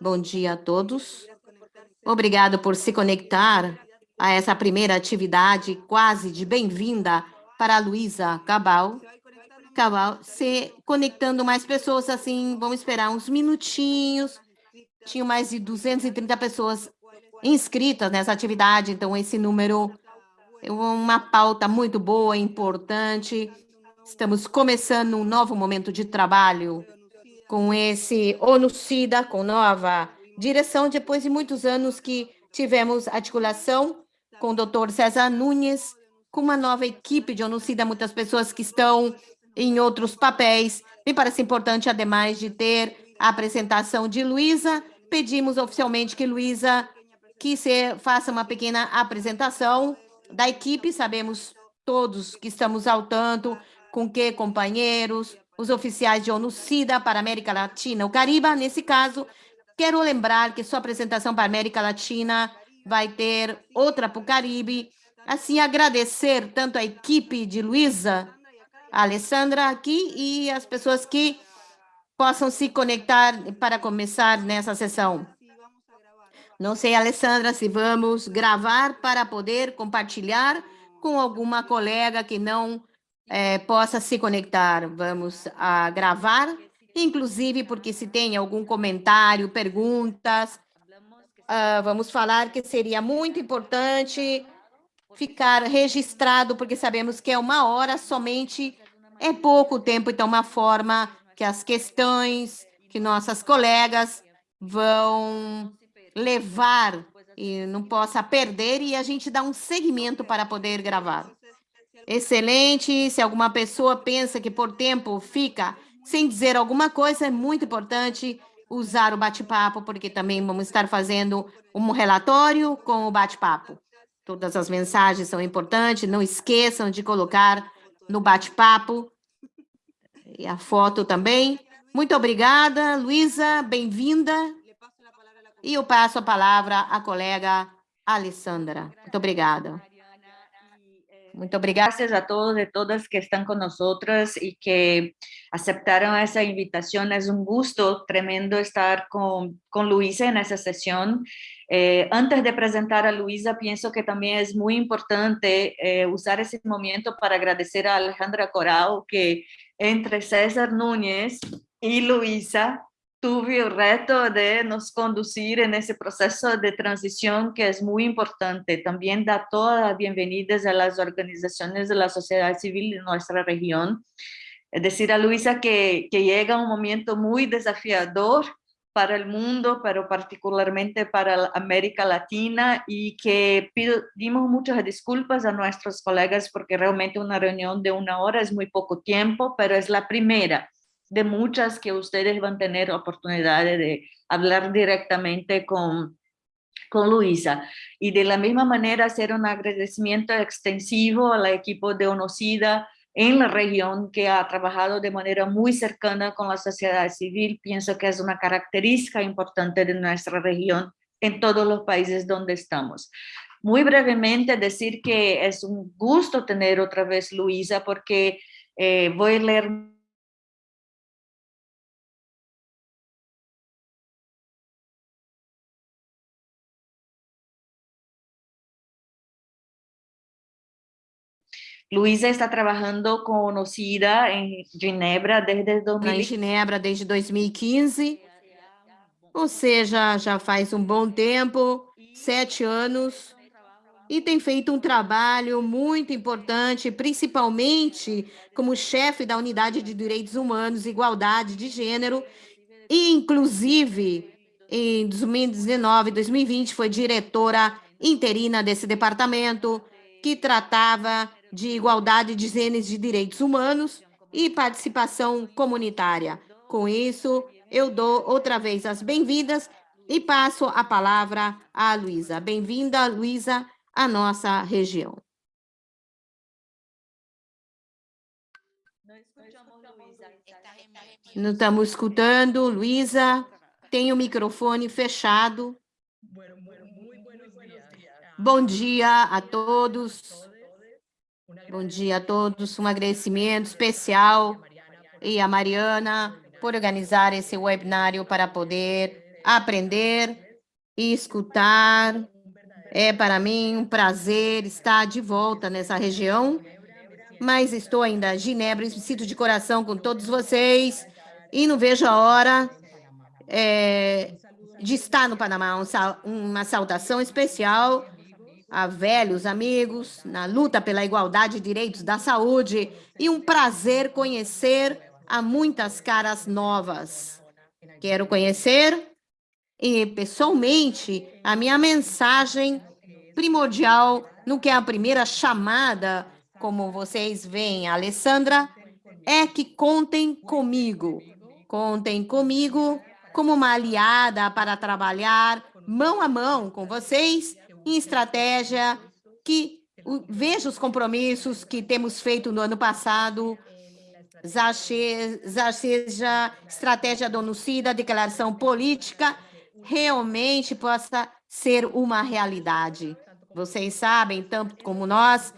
Bom dia a todos. Obrigado por se conectar a essa primeira atividade quase de bem-vinda para a Luísa Cabal. Cabal, se conectando mais pessoas assim, vamos esperar uns minutinhos. Tinham mais de 230 pessoas inscritas nessa atividade, então esse número é uma pauta muito boa, importante. Estamos começando um novo momento de trabalho com esse ONU-SIDA, com nova direção, depois de muitos anos que tivemos articulação com o doutor César Nunes, com uma nova equipe de ONU-SIDA, muitas pessoas que estão em outros papéis. Me parece importante, ademais de ter a apresentação de Luísa, pedimos oficialmente que Luísa que se faça uma pequena apresentação da equipe, sabemos todos que estamos ao tanto com que companheiros, os oficiais de ONU-SIDA para a América Latina, o Caribe, nesse caso, quero lembrar que sua apresentação para a América Latina vai ter outra para o Caribe, assim agradecer tanto a equipe de Luísa, a Alessandra aqui e as pessoas que possam se conectar para começar nessa sessão. Não sei, Alessandra, se vamos gravar para poder compartilhar com alguma colega que não é, possa se conectar. Vamos a gravar, inclusive porque se tem algum comentário, perguntas, uh, vamos falar que seria muito importante ficar registrado, porque sabemos que é uma hora somente, é pouco tempo, então uma forma que as questões que nossas colegas vão levar e não possa perder e a gente dá um segmento para poder gravar. Excelente, se alguma pessoa pensa que por tempo fica sem dizer alguma coisa, é muito importante usar o bate-papo, porque também vamos estar fazendo um relatório com o bate-papo. Todas as mensagens são importantes, não esqueçam de colocar no bate-papo e a foto também. Muito obrigada, Luísa, bem-vinda. E eu passo a palavra à colega Alessandra. Muito obrigada. Muito obrigada. A todos e todas que estão conosco e que aceptaram essa invitação. É um gosto tremendo estar com, com Luísa nessa sessão. Eh, antes de apresentar a Luísa, penso que também é muito importante eh, usar esse momento para agradecer a Alejandra Coral, que entre César Núñez e Luísa tuve el reto de nos conducir en ese proceso de transición que es muy importante. También da todas las bienvenidas a las organizaciones de la sociedad civil de nuestra región. Es decir, a Luisa que, que llega un momento muy desafiador para el mundo, pero particularmente para América Latina y que pedimos muchas disculpas a nuestros colegas porque realmente una reunión de una hora es muy poco tiempo, pero es la primera de muchas que ustedes van a tener oportunidad de hablar directamente con, con Luisa. Y de la misma manera hacer un agradecimiento extensivo al equipo de ONOCIDA en la región que ha trabajado de manera muy cercana con la sociedad civil. Pienso que es una característica importante de nuestra región en todos los países donde estamos. Muy brevemente decir que es un gusto tener otra vez Luisa porque eh, voy a leer Luísa está trabalhando com Nocida em Genebra desde 2015. Em Genebra desde 2015, ou seja, já faz um bom tempo, sete anos, e tem feito um trabalho muito importante, principalmente como chefe da Unidade de Direitos Humanos e Igualdade de Gênero, e inclusive em 2019, 2020 foi diretora interina desse departamento, que tratava de igualdade de gêneros de direitos humanos e participação comunitária. Com isso, eu dou outra vez as bem-vindas e passo a palavra à Luísa. Bem-vinda, Luísa, à nossa região. Não estamos escutando, Luísa. Tem o microfone fechado. Bom dia a todos. Bom dia a todos, um agradecimento especial e a Mariana por organizar esse webinário para poder aprender e escutar. É para mim um prazer estar de volta nessa região, mas estou ainda em Genebra e me sinto de coração com todos vocês e não vejo a hora é, de estar no Panamá. Um, uma saudação especial a velhos amigos na luta pela igualdade de direitos da saúde e um prazer conhecer a muitas caras novas. Quero conhecer e, pessoalmente, a minha mensagem primordial no que é a primeira chamada, como vocês veem, Alessandra, é que contem comigo. Contem comigo como uma aliada para trabalhar mão a mão com vocês em estratégia que veja os compromissos que temos feito no ano passado, seja estratégia do NUCIDA, declaração política, realmente possa ser uma realidade. Vocês sabem, tanto como nós,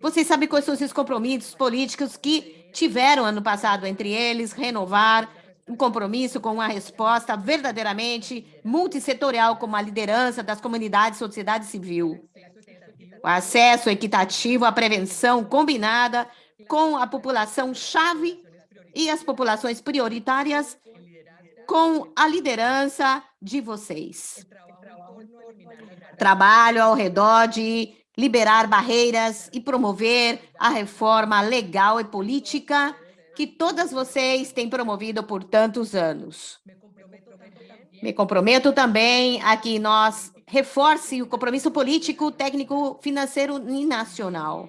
vocês sabem quais são os compromissos políticos que tiveram ano passado, entre eles, renovar um compromisso com uma resposta verdadeiramente multissetorial, como a liderança das comunidades e sociedade civil. O acesso equitativo à prevenção combinada com a população-chave e as populações prioritárias com a liderança de vocês. Trabalho ao redor de liberar barreiras e promover a reforma legal e política que todas vocês têm promovido por tantos anos. Me comprometo também a que nós reforce o compromisso político, técnico, financeiro e nacional.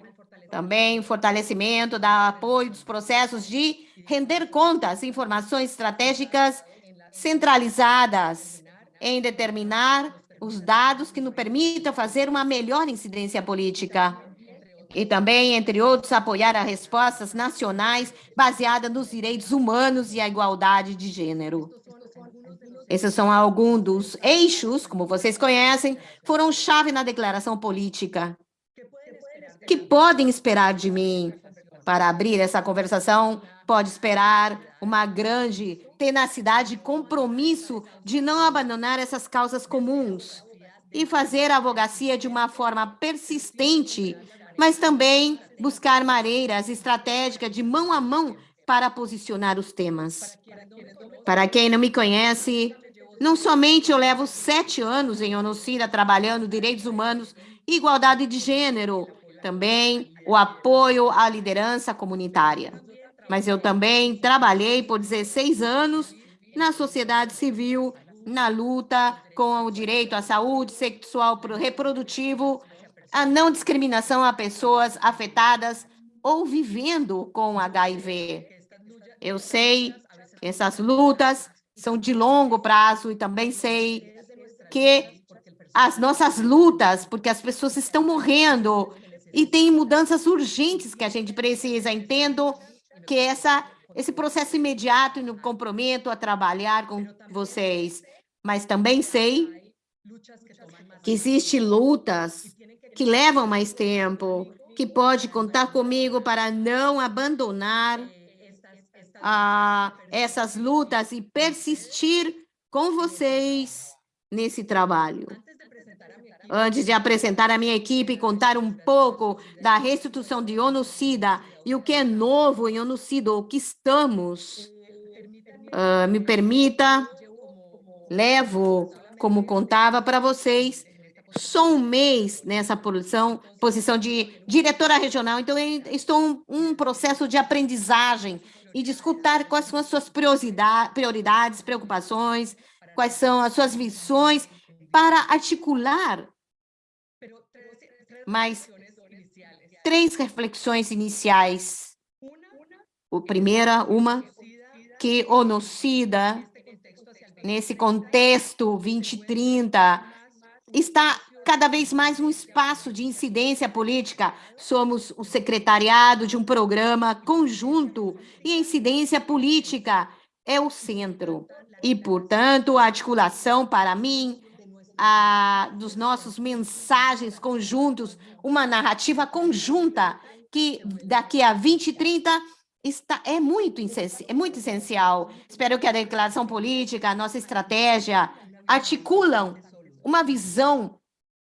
Também fortalecimento da apoio dos processos de render contas, informações estratégicas centralizadas em determinar os dados que nos permitam fazer uma melhor incidência política e também, entre outros, apoiar as respostas nacionais baseadas nos direitos humanos e a igualdade de gênero. Esses são alguns dos eixos, como vocês conhecem, foram chave na declaração política. Que podem esperar de mim para abrir essa conversação? Pode esperar uma grande tenacidade e compromisso de não abandonar essas causas comuns e fazer a advocacia de uma forma persistente mas também buscar maneiras estratégicas de mão a mão para posicionar os temas. Para quem não me conhece, não somente eu levo sete anos em Onocida trabalhando direitos humanos e igualdade de gênero, também o apoio à liderança comunitária. Mas eu também trabalhei por 16 anos na sociedade civil, na luta com o direito à saúde sexual reprodutivo a não discriminação a pessoas afetadas ou vivendo com HIV. Eu sei que essas lutas são de longo prazo e também sei que as nossas lutas, porque as pessoas estão morrendo e tem mudanças urgentes que a gente precisa. Entendo que essa, esse processo imediato e no comprometo a trabalhar com vocês, mas também sei que existem lutas que levam mais tempo, que pode contar comigo para não abandonar ah, essas lutas e persistir com vocês nesse trabalho. Antes de apresentar a minha equipe e contar um pouco da restituição de ONU-SIDA e o que é novo em ONU-SIDA, o que estamos, uh, me permita, levo, como contava para vocês, só um mês nessa posição, posição de diretora regional, então estou em um processo de aprendizagem e de escutar quais são as suas prioridades, preocupações, quais são as suas visões, para articular mais três reflexões iniciais. A primeira, uma, que o NOCIDA, nesse contexto 2030, está cada vez mais um espaço de incidência política. Somos o secretariado de um programa conjunto e a incidência política é o centro. E, portanto, a articulação, para mim, a, dos nossos mensagens conjuntos, uma narrativa conjunta que daqui a 20, 30 está, é, muito, é muito essencial. Espero que a declaração política, a nossa estratégia, articulam uma visão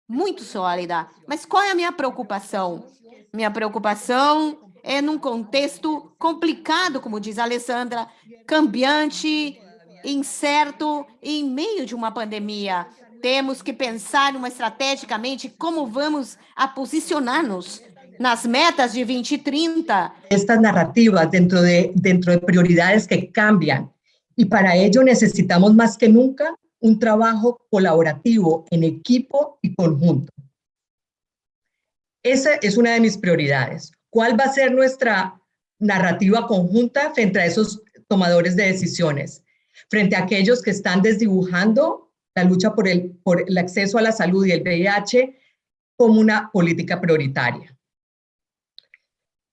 muito sólida. Mas qual é a minha preocupação? Minha preocupação é num contexto complicado, como diz a Alessandra, cambiante, incerto, em meio de uma pandemia. Temos que pensar uma estrategicamente como vamos a posicionar-nos nas metas de 2030. Estas narrativas dentro de, dentro de prioridades que cambian y para ello necesitamos más que nunca un trabajo colaborativo en equipo y conjunto. Esa es una de mis prioridades. ¿Cuál va a ser nuestra narrativa conjunta frente a esos tomadores de decisiones? Frente a aquellos que están desdibujando la lucha por el, por el acceso a la salud y el VIH como una política prioritaria.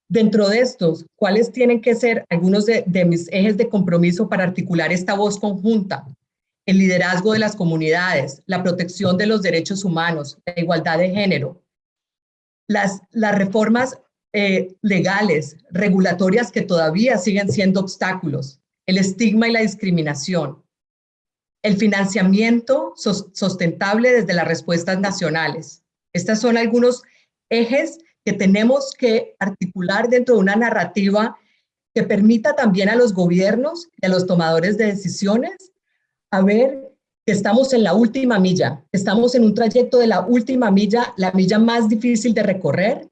Dentro de estos, ¿cuáles tienen que ser algunos de, mis ejes de compromiso para articular esta voz conjunta? El liderazgo de las comunidades, la protección de los derechos humanos, la igualdad de género, las, las reformas eh, legales, regulatorias que todavía siguen siendo obstáculos, el estigma y la discriminación, el financiamiento sustentable desde las respuestas nacionales. Estas son algunos ejes que tenemos que articular dentro de una narrativa que permita también a los gobiernos y a los tomadores de decisiones a ver que estamos en la última milla, estamos en un trayecto de la última milla, la milla más difícil de recorrer,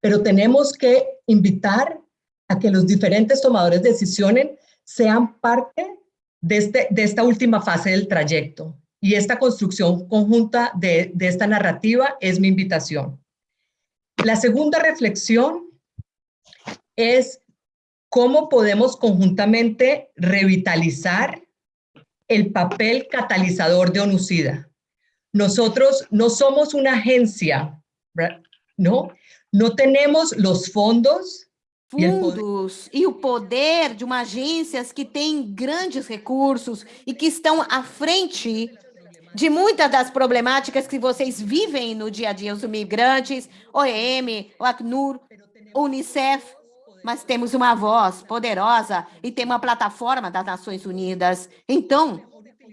pero tenemos que invitar a que los diferentes tomadores de decisiones sean parte de, este, de esta última fase del trayecto. Y esta construcción conjunta de, de esta narrativa es mi invitación. La segunda reflexión es cómo podemos conjuntamente revitalizar el papel catalizador de ONUCIDA. Nosotros no somos una agencia, ¿no? No tenemos los fondos fundos e o poder de uma agências que tem grandes recursos e que estão à frente de muitas das problemáticas que vocês vivem no dia a dia, os imigrantes, OEM, o Acnur, Unicef, mas temos uma voz poderosa e tem uma plataforma das Nações Unidas. Então,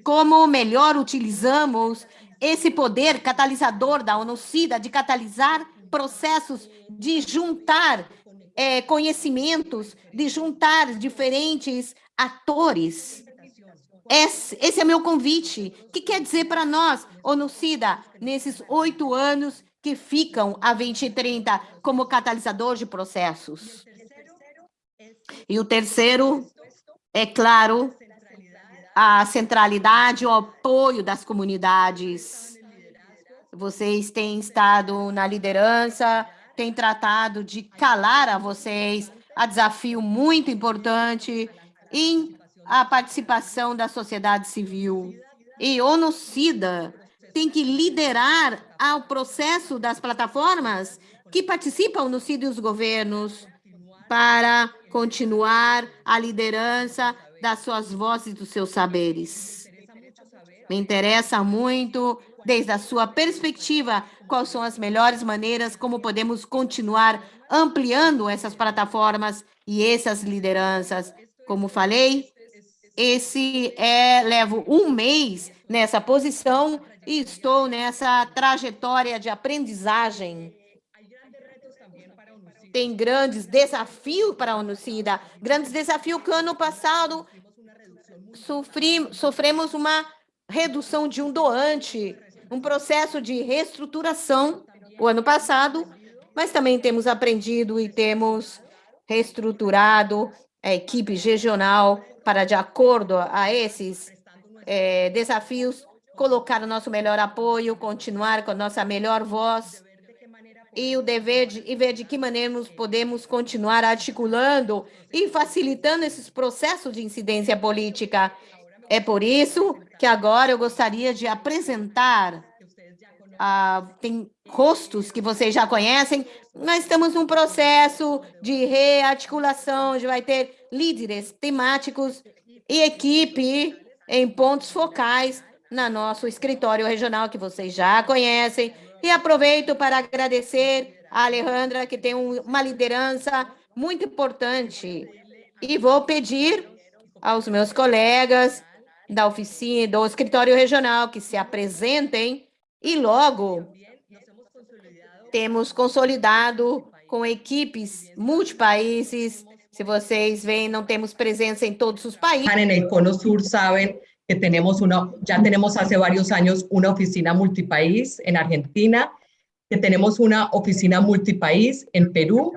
como melhor utilizamos esse poder catalisador da ONU-CIDA de catalisar processos, de juntar é, conhecimentos, de juntar diferentes atores esse, esse é meu convite. O que quer dizer para nós, ONU-CIDA, nesses oito anos que ficam a 2030 como catalisador de processos? E o terceiro, é claro, a centralidade, o apoio das comunidades. Vocês têm estado na liderança, têm tratado de calar a vocês, a desafio muito importante em a participação da sociedade civil. E ONU-SIDA tem que liderar o processo das plataformas que participam no CID e os governos para continuar a liderança das suas vozes e dos seus saberes. Me interessa muito, desde a sua perspectiva, quais são as melhores maneiras como podemos continuar ampliando essas plataformas e essas lideranças. Como falei, esse é, levo um mês nessa posição e estou nessa trajetória de aprendizagem. Tem grandes desafios para a Unicida, grandes desafios que ano passado sofri, sofremos uma redução de um doante, um processo de reestruturação o ano passado, mas também temos aprendido e temos reestruturado a equipe regional para, de acordo a esses é, desafios, colocar o nosso melhor apoio, continuar com a nossa melhor voz e o dever de e ver de que maneira podemos continuar articulando e facilitando esses processos de incidência política. É por isso que agora eu gostaria de apresentar ah, tem rostos que vocês já conhecem, nós estamos num processo de rearticulação, onde vai ter líderes temáticos e equipe em pontos focais na nosso escritório regional, que vocês já conhecem. E aproveito para agradecer a Alejandra, que tem uma liderança muito importante. E vou pedir aos meus colegas da oficina, do escritório regional, que se apresentem e logo temos consolidado com equipes multipaíses. Se vocês veem, não temos presença em todos os países. En el Cono Sur saben que tenemos una, ya tenemos hace varios años una oficina multipaís en Argentina, que tenemos una oficina multipaís en Perú,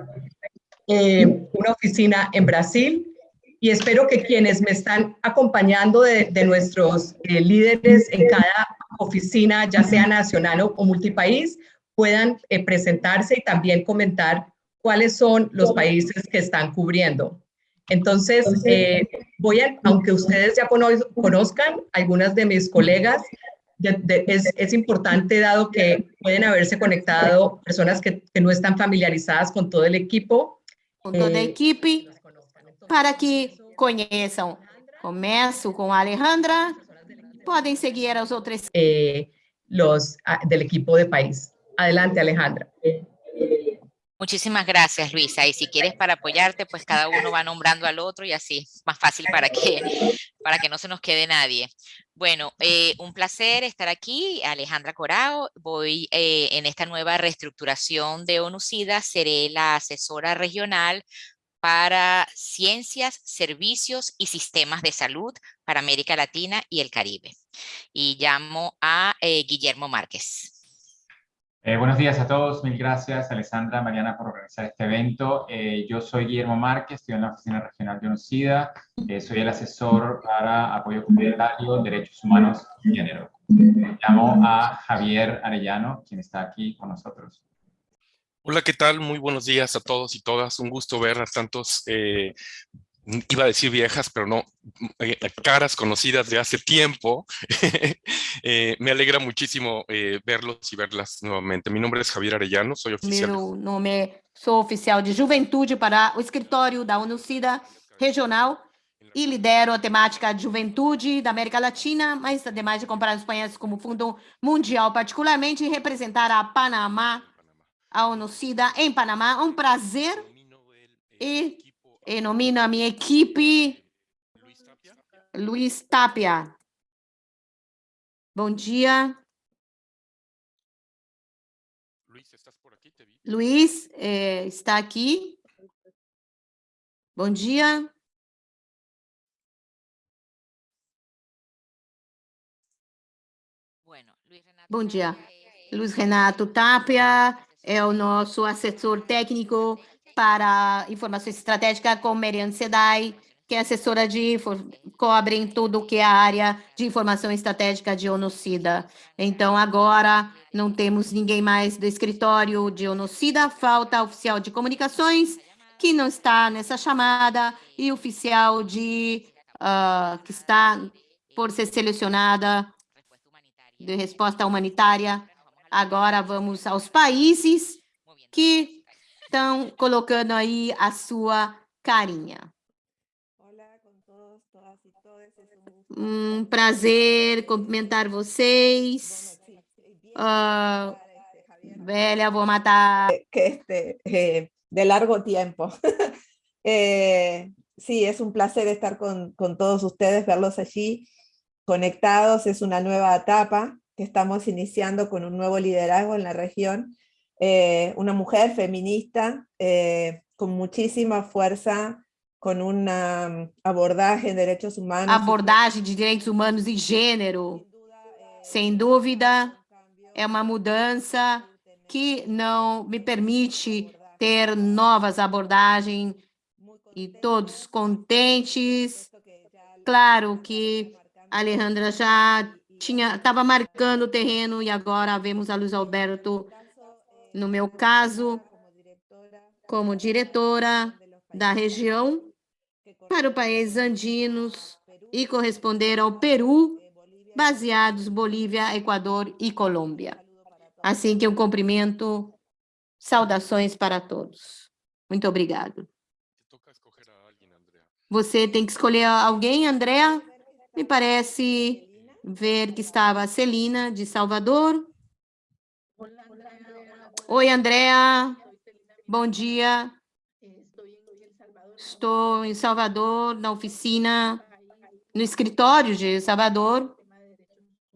eh, una oficina en Brasil, y espero que quienes me están acompañando de, de nuestros eh, líderes en cada oficina, ya sea nacional o, o multipaís, puedan eh, presentarse y también comentar cuáles son los países que están cubriendo. Entonces, eh, voy a, aunque ustedes ya cono conozcan algunas de mis colegas, de, de, es, es, importante dado que pueden haberse conectado personas que, que, no están familiarizadas con todo el equipo. Com toda a eh, equipe, para que conheçam. Começo com Alejandra, podem seguir as outras. Eh, los del equipo de país. Adelante, Alejandra. Muchísimas gracias, Luisa. Y si quieres para apoyarte, pues cada uno va nombrando al otro y así es más fácil para que, para que no se nos quede nadie. Bueno, eh, un placer estar aquí, Alejandra Corao. Voy eh, en esta nueva reestructuración de ONUCIDA, seré la asesora regional para ciencias, servicios y sistemas de salud para América Latina y el Caribe. Y llamo a eh, Guillermo Márquez. Eh, buenos días a todos, mil gracias Alessandra, Mariana por organizar este evento. Eh, yo soy Guillermo Márquez, estoy en la Oficina Regional de UNOCIDA, eh, soy el asesor para apoyo comunitario, derechos humanos y género. Llamo a Javier Arellano, quien está aquí con nosotros. Hola, ¿qué tal? Muy buenos días a todos y todas. Un gusto ver a tantos iba a decir viejas, pero no, eh, caras conocidas de hace tiempo. eh, me alegra muchísimo eh, verlos y verlas nuevamente. Mi nombre es Javier Arellano, soy oficial. Meu nome, sou oficial de juventude para o escritório da UNUCIDA regional e lidero a temática de juventude da América Latina, mas ademais de comparar os países como Fundo Mundial, particularmente representar a Panamá, a UNUCIDA em Panamá. Um prazer e e nomino a minha equipe Luiz Tapia. Bom dia. Luiz, eh, está aqui? Bom dia. Bom dia. Luiz Renato Tapia é o nosso assessor técnico para informação estratégica com Merian Sedai, que é assessora de cobre em tudo que é a área de informação estratégica de Onocida. Então, agora não temos ninguém mais do escritório de Onocida, falta oficial de comunicações, que não está nessa chamada, e oficial de uh, que está por ser selecionada de resposta humanitária. Agora vamos aos países que estão colocando aí a sua carinha. Um prazer cumprimentar vocês. Uh, velha, vou matar. Este, eh, de largo tiempo. eh, sí, es un placer estar con, con todos ustedes, verlos allí conectados. Es una nueva etapa que estamos iniciando con un nuevo liderazgo en la región eh, una mujer feminista eh, con muchísima fuerza, con un um, abordaje en derechos humanos. Abordagem de direitos humanos e gênero, sem dúvida, é uma mudança que não me permite ter novas abordagens e todos contentes. Claro que a Alejandra já tinha estava marcando o terreno e agora vemos a Luiz Alberto no meu caso, como diretora da região para o país andinos e corresponder ao Peru, baseados Bolívia, Equador e Colômbia. Assim que eu cumprimento, saudações para todos. Muito obrigado. Você tem que escolher alguém, Andréa? Me parece ver que estava a Celina, de Salvador. Oi, Andréa. Bom dia. Estou em Salvador, na oficina no escritório de Salvador,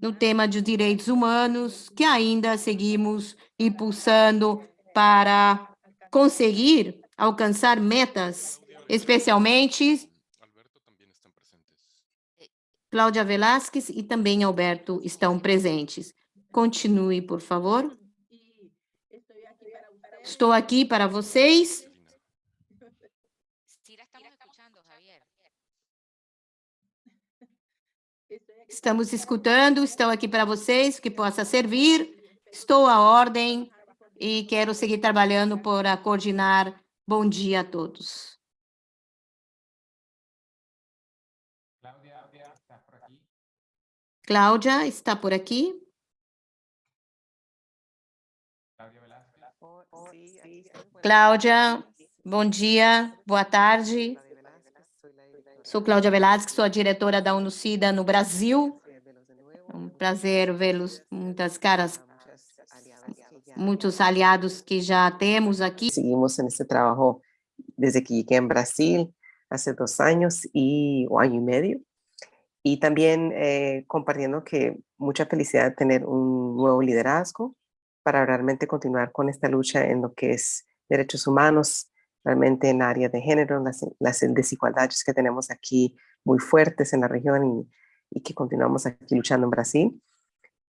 no tema de direitos humanos, que ainda seguimos impulsando para conseguir alcançar metas, especialmente Cláudia Velasquez e também Alberto estão presentes. Continue, por favor. Estou aqui para vocês. Estamos escutando, estou aqui para vocês, que possa servir. Estou à ordem e quero seguir trabalhando para coordenar. Bom dia a todos. Cláudia está por aqui? Cláudia, bom dia, boa tarde. Sou Cláudia Velasquez, sou a diretora da UNUCIDA no Brasil. É um prazer vê-los, muitas caras, muitos aliados que já temos aqui. Seguimos nesse trabalho desde que cheguei em Brasil, há dois anos e um ano e meio. Y también eh, compartiendo que mucha felicidad tener un nuevo liderazgo para realmente continuar con esta lucha en lo que es derechos humanos, realmente en área de género, las, las desigualdades que tenemos aquí muy fuertes en la región y, y que continuamos aquí luchando en Brasil.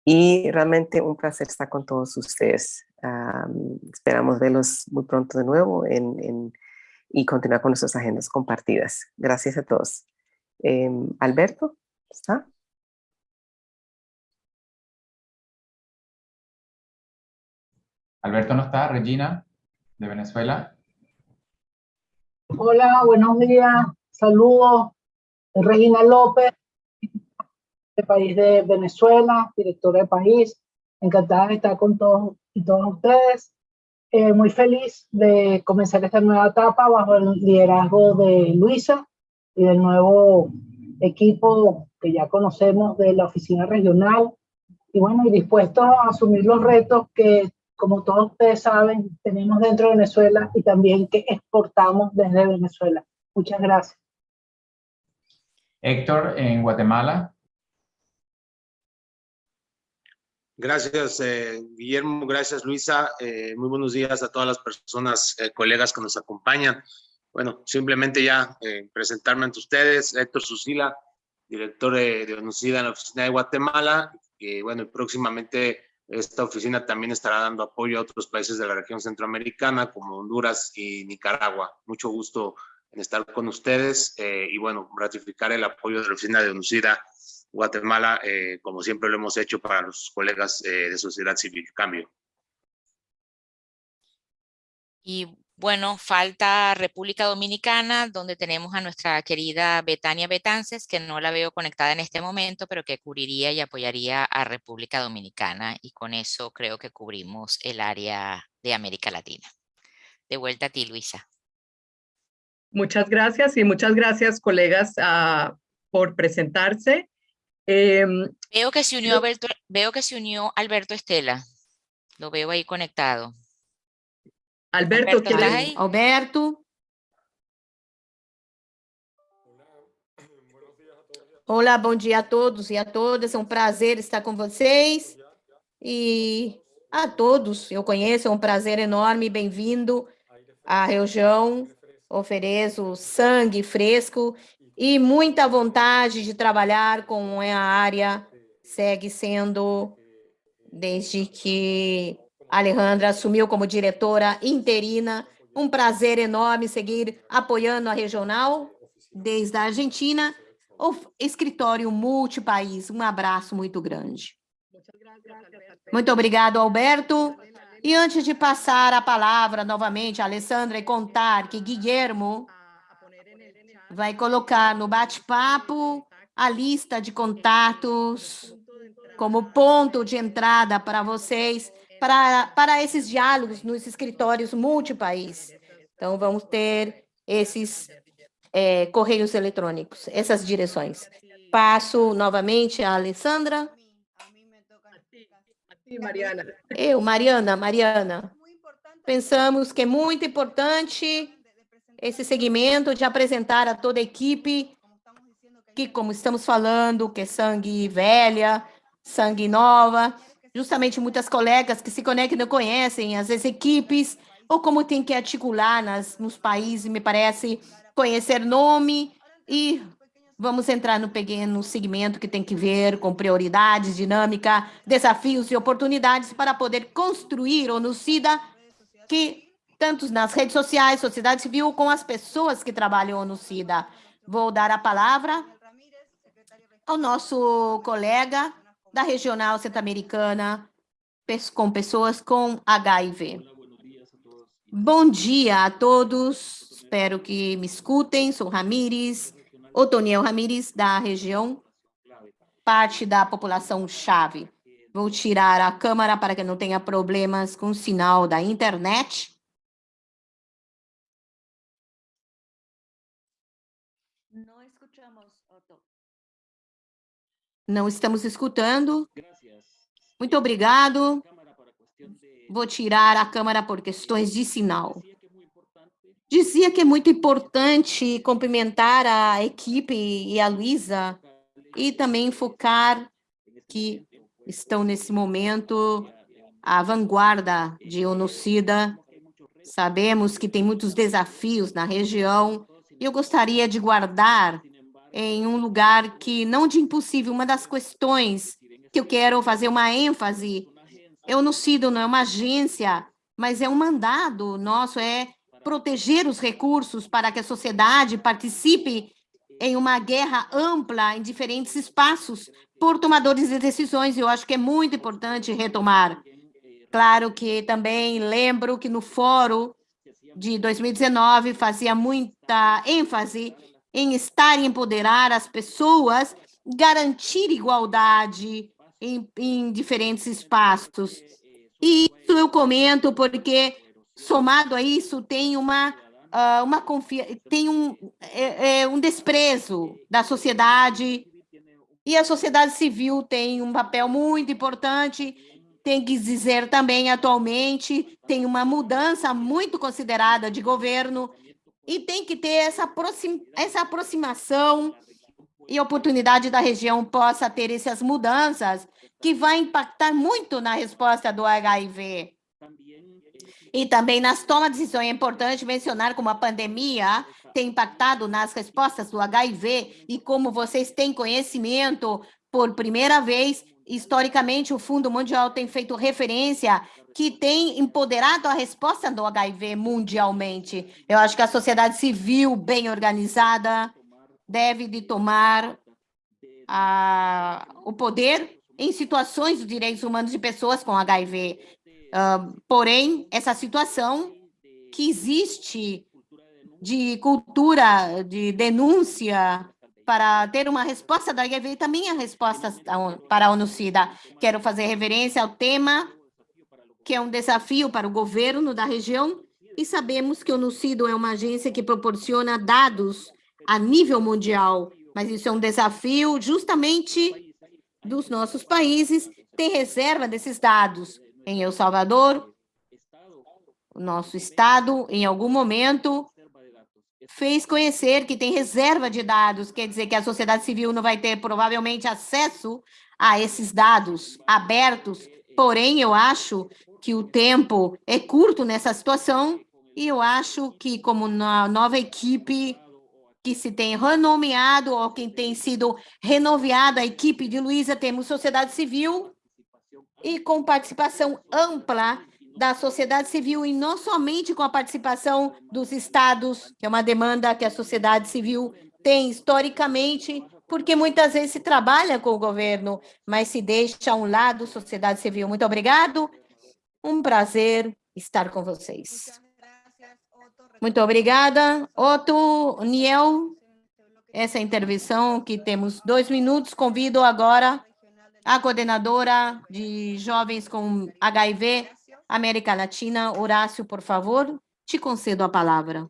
Y realmente un placer estar con todos ustedes. Um, esperamos verlos muy pronto de nuevo en, en, y continuar con nuestras agendas compartidas. Gracias a todos. Eh, Alberto, ¿está? Alberto no está, Regina, de Venezuela. Hola, buenos días, saludos. Regina López, del país de Venezuela, directora de país. Encantada de estar con todos y todos ustedes. Eh, muy feliz de comenzar esta nueva etapa bajo el liderazgo de Luisa y del nuevo equipo que ya conocemos de la oficina regional y bueno, y dispuestos a asumir los retos que, como todos ustedes saben, tenemos dentro de Venezuela y también que exportamos desde Venezuela. Muchas gracias. Héctor, en Guatemala. Gracias, eh, Guillermo. Gracias, Luisa. Eh, muy buenos días a todas las personas, eh, colegas que nos acompañan. Bueno, simplemente ya eh, presentarme ante ustedes, Héctor Susila, director de, de ONUCIDA en la oficina de Guatemala, y bueno, próximamente esta oficina también estará dando apoyo a otros países de la región centroamericana, como Honduras y Nicaragua. Mucho gusto en estar con ustedes eh, y bueno, ratificar el apoyo de la oficina de ONUCIDA Guatemala, eh, como siempre lo hemos hecho para los colegas eh, de sociedad civil. Cambio. Y bueno, falta República Dominicana, donde tenemos a nuestra querida Betania Betances, que no la veo conectada en este momento, pero que cubriría y apoyaría a República Dominicana. Y con eso creo que cubrimos el área de América Latina. De vuelta a ti, Luisa. Muchas gracias y muchas gracias, colegas, uh, por presentarse. Eh, veo, que se unió. Alberto, veo que se unió Alberto Estela. Lo veo ahí conectado. Alberto, Alberto, ¿estás ahí? Alberto. Olá, bom dia a todos e a todas. É um prazer estar com vocês. E a todos, eu conheço, é um prazer enorme. Bem-vindo à região. Ofereço sangue fresco e muita vontade de trabalhar com a área. Segue sendo, desde que Alejandra assumiu como diretora interina. Um prazer enorme seguir apoiando a regional desde a Argentina, o escritório multipaís. Um abraço muito grande. Muito obrigado, Alberto. E antes de passar a palavra novamente a Alessandra e contar que Guilhermo vai colocar no bate-papo a lista de contatos como ponto de entrada para vocês para, para esses diálogos nos escritórios multipaís. Então, vamos ter esses é, correios eletrônicos, essas direções. Passo novamente a Alessandra. Mariana. Eu, Mariana, Mariana. Pensamos que é muito importante esse segmento de apresentar a toda a equipe que, como estamos falando, que é sangue velha, sangue nova, justamente muitas colegas que se conectam não conhecem as equipes, ou como tem que articular nas, nos países, me parece, conhecer nome e vamos entrar no pequeno segmento que tem que ver com prioridades, dinâmica, desafios e oportunidades para poder construir o NUCIDA que tanto nas redes sociais, sociedade civil, com as pessoas que trabalham no SIDA. Vou dar a palavra ao nosso colega da Regional Centro-Americana com pessoas com HIV. Bom dia a todos, espero que me escutem. Sou Ramires, Otoniel Ramires, da região, parte da população chave. Vou tirar a câmera para que não tenha problemas com o sinal da internet. Não estamos escutando. Muito obrigado. Vou tirar a câmera por questões de sinal. Dizia que é muito importante cumprimentar a equipe e a Luísa e também focar que estão nesse momento à vanguarda de onocida. Sabemos que tem muitos desafios na região e eu gostaria de guardar em um lugar que não de impossível, uma das questões que eu quero fazer uma ênfase, eu não CIDO não é uma agência, mas é um mandado nosso, é proteger os recursos para que a sociedade participe em uma guerra ampla em diferentes espaços por tomadores de decisões, eu acho que é muito importante retomar. Claro que também lembro que no fórum de 2019 fazia muita ênfase em estar e empoderar as pessoas, garantir igualdade em, em diferentes espaços. E isso eu comento porque, somado a isso, tem uma, uh, uma confia tem um, é, é, um desprezo da sociedade, e a sociedade civil tem um papel muito importante, tem que dizer também, atualmente, tem uma mudança muito considerada de governo, e tem que ter essa, aproxim, essa aproximação e oportunidade da região possa ter essas mudanças que vai impactar muito na resposta do HIV. E também nas tomas de decisões é importante mencionar como a pandemia tem impactado nas respostas do HIV e como vocês têm conhecimento, por primeira vez, historicamente, o Fundo Mundial tem feito referência que tem empoderado a resposta do HIV mundialmente. Eu acho que a sociedade civil bem organizada deve de tomar a, o poder em situações dos direitos humanos de pessoas com HIV. Uh, porém, essa situação que existe de cultura de denúncia para ter uma resposta da HIV também a resposta para a ONU-SIDA. Quero fazer referência ao tema, que é um desafio para o governo da região, e sabemos que o ONU-SIDA é uma agência que proporciona dados a nível mundial, mas isso é um desafio justamente dos nossos países ter reserva desses dados. Em El Salvador, o nosso estado, em algum momento, fez conhecer que tem reserva de dados, quer dizer que a sociedade civil não vai ter provavelmente acesso a esses dados abertos, porém eu acho que o tempo é curto nessa situação e eu acho que como na nova equipe que se tem renomeado ou quem tem sido renomeada a equipe de Luísa, temos sociedade civil e com participação ampla da sociedade civil e não somente com a participação dos estados, que é uma demanda que a sociedade civil tem historicamente, porque muitas vezes se trabalha com o governo, mas se deixa a um lado sociedade civil. Muito obrigado, um prazer estar com vocês. Muito obrigada. Otto, Niel, essa intervenção que temos dois minutos, convido agora a coordenadora de jovens com HIV, América Latina. Horácio, por favor, te concedo a palavra.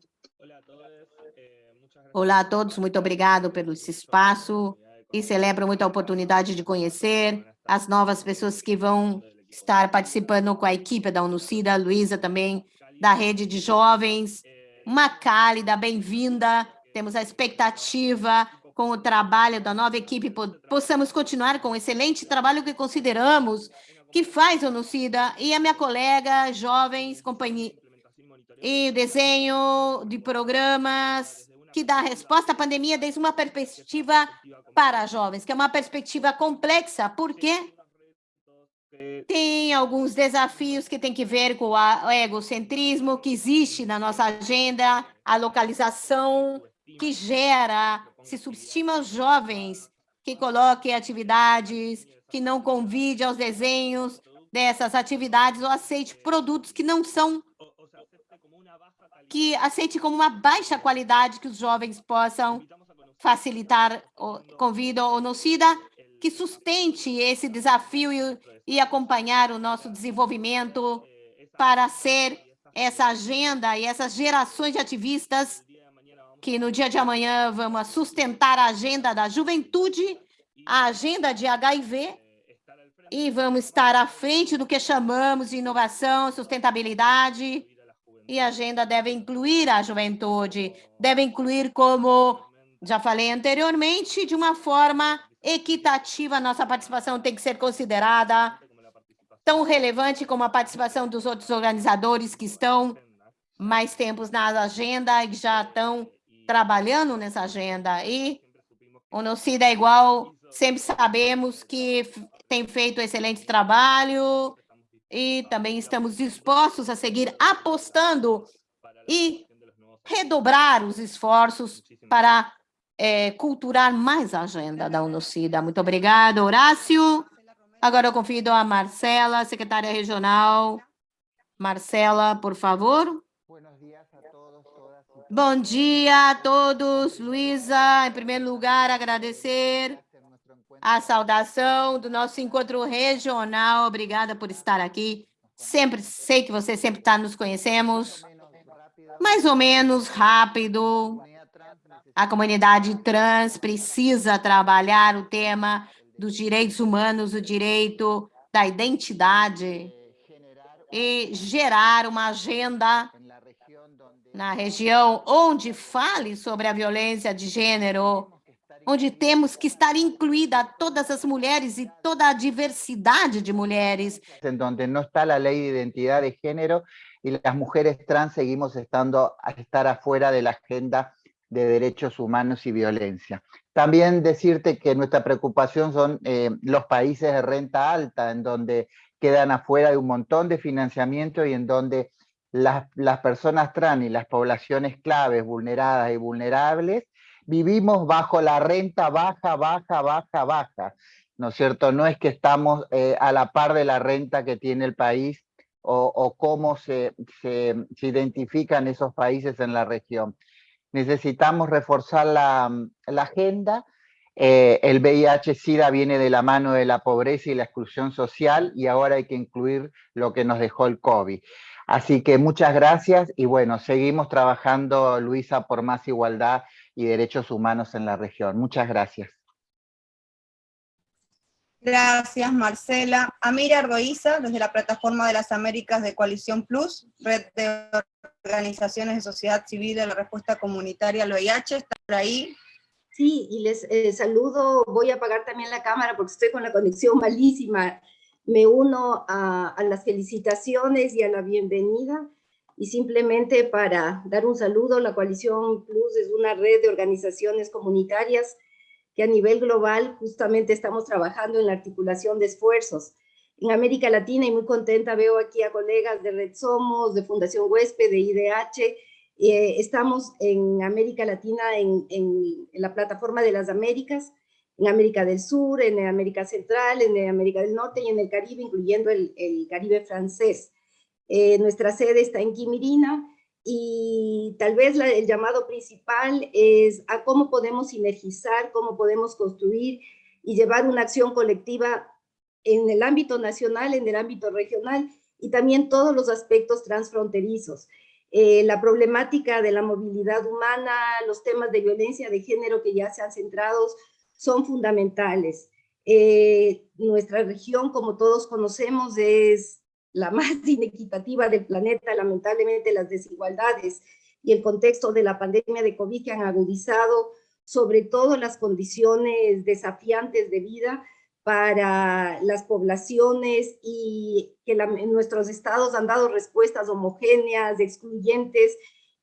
Olá a todos, muito obrigado pelo espaço e celebro muito a oportunidade de conhecer as novas pessoas que vão estar participando com a equipe da Unucida, a Luísa também, da rede de jovens. Uma cálida bem-vinda, temos a expectativa com o trabalho da nova equipe, possamos continuar com o excelente trabalho que consideramos que faz o Nucida e a minha colega, jovens, companhia, e o desenho de programas que dá resposta à pandemia desde uma perspectiva para jovens, que é uma perspectiva complexa, porque tem alguns desafios que tem que ver com o egocentrismo que existe na nossa agenda, a localização que gera, se subestima os jovens, que coloque atividades, que não convide aos desenhos dessas atividades ou aceite produtos que não são que aceite como uma baixa qualidade que os jovens possam facilitar o convida ou nocida, que sustente esse desafio e, e acompanhar o nosso desenvolvimento para ser essa agenda e essas gerações de ativistas que no dia de amanhã vamos sustentar a agenda da juventude, a agenda de HIV, e vamos estar à frente do que chamamos de inovação, sustentabilidade, e a agenda deve incluir a juventude, deve incluir, como já falei anteriormente, de uma forma equitativa, nossa participação tem que ser considerada tão relevante como a participação dos outros organizadores que estão mais tempos na agenda e já estão trabalhando nessa agenda. E o NOCIDA é igual, sempre sabemos que tem feito excelente trabalho, e também estamos dispostos a seguir apostando e redobrar os esforços para é, culturar mais a agenda da UNOCIDA. Muito obrigada, Horácio. Agora eu convido a Marcela, secretária regional. Marcela, por favor. Bom dia a todos. Luísa, em primeiro lugar, agradecer a saudação do nosso encontro regional. Obrigada por estar aqui. Sempre sei que você sempre está nos conhecemos. Mais ou menos rápido. A comunidade trans precisa trabalhar o tema dos direitos humanos, o direito da identidade e gerar uma agenda na região onde fale sobre a violência de gênero onde temos que estar incluída todas as mulheres e toda a diversidade de mulheres. En donde no está la ley de identidad de género y las mujeres trans seguimos estando a estar afuera de la agenda de derechos humanos y violencia. También decirte que nuestra preocupación son eh, los países de renta alta, en donde quedan afuera de un montón de financiamiento y en donde las, las personas trans y las poblaciones claves, vulneradas y vulnerables, vivimos bajo la renta baja, baja, baja, baja, ¿no es cierto? No es que estamos eh, a la par de la renta que tiene el país o, cómo se, se, identifican esos países en la región. Necesitamos reforzar la, la agenda. Eh, el VIH-Sida viene de la mano de la pobreza y la exclusión social y ahora hay que incluir lo que nos dejó el COVID. Así que muchas gracias y bueno, seguimos trabajando, Luisa, por más igualdad y derechos humanos en la región. Muchas gracias. Gracias, Marcela. Amira Ardoiza, desde la Plataforma de las Américas de Coalición Plus, Red de Organizaciones de Sociedad Civil de la Respuesta Comunitaria al VIH, ¿está por ahí? Sí, y les eh, saludo, voy a apagar también la cámara porque estoy con la conexión malísima. Me uno a, a las felicitaciones y a la bienvenida y simplemente para dar un saludo, la Coalición Plus es una red de organizaciones comunitarias que a nivel global justamente estamos trabajando en la articulación de esfuerzos. En América Latina, y muy contenta, veo aquí a colegas de Red Somos, de Fundación Huésped, de IDH, eh, estamos en América Latina en, en, la plataforma de las Américas, en América del Sur, en América Central, en América del Norte y en el Caribe, incluyendo el, el Caribe francés. Eh, nuestra sede está en Quimirina y tal vez el llamado principal es a cómo podemos sinergizar, cómo podemos construir y llevar una acción colectiva en el ámbito nacional, en el ámbito regional y también todos los aspectos transfronterizos. Eh, la problemática de la movilidad humana, los temas de violencia de género que ya se han centrado son fundamentales. Eh, nuestra región, como todos conocemos, es la más inequitativa del planeta, lamentablemente las desigualdades y el contexto de la pandemia de COVID que han agudizado sobre todo las condiciones desafiantes de vida para las poblaciones y que nuestros estados han dado respuestas homogéneas, excluyentes,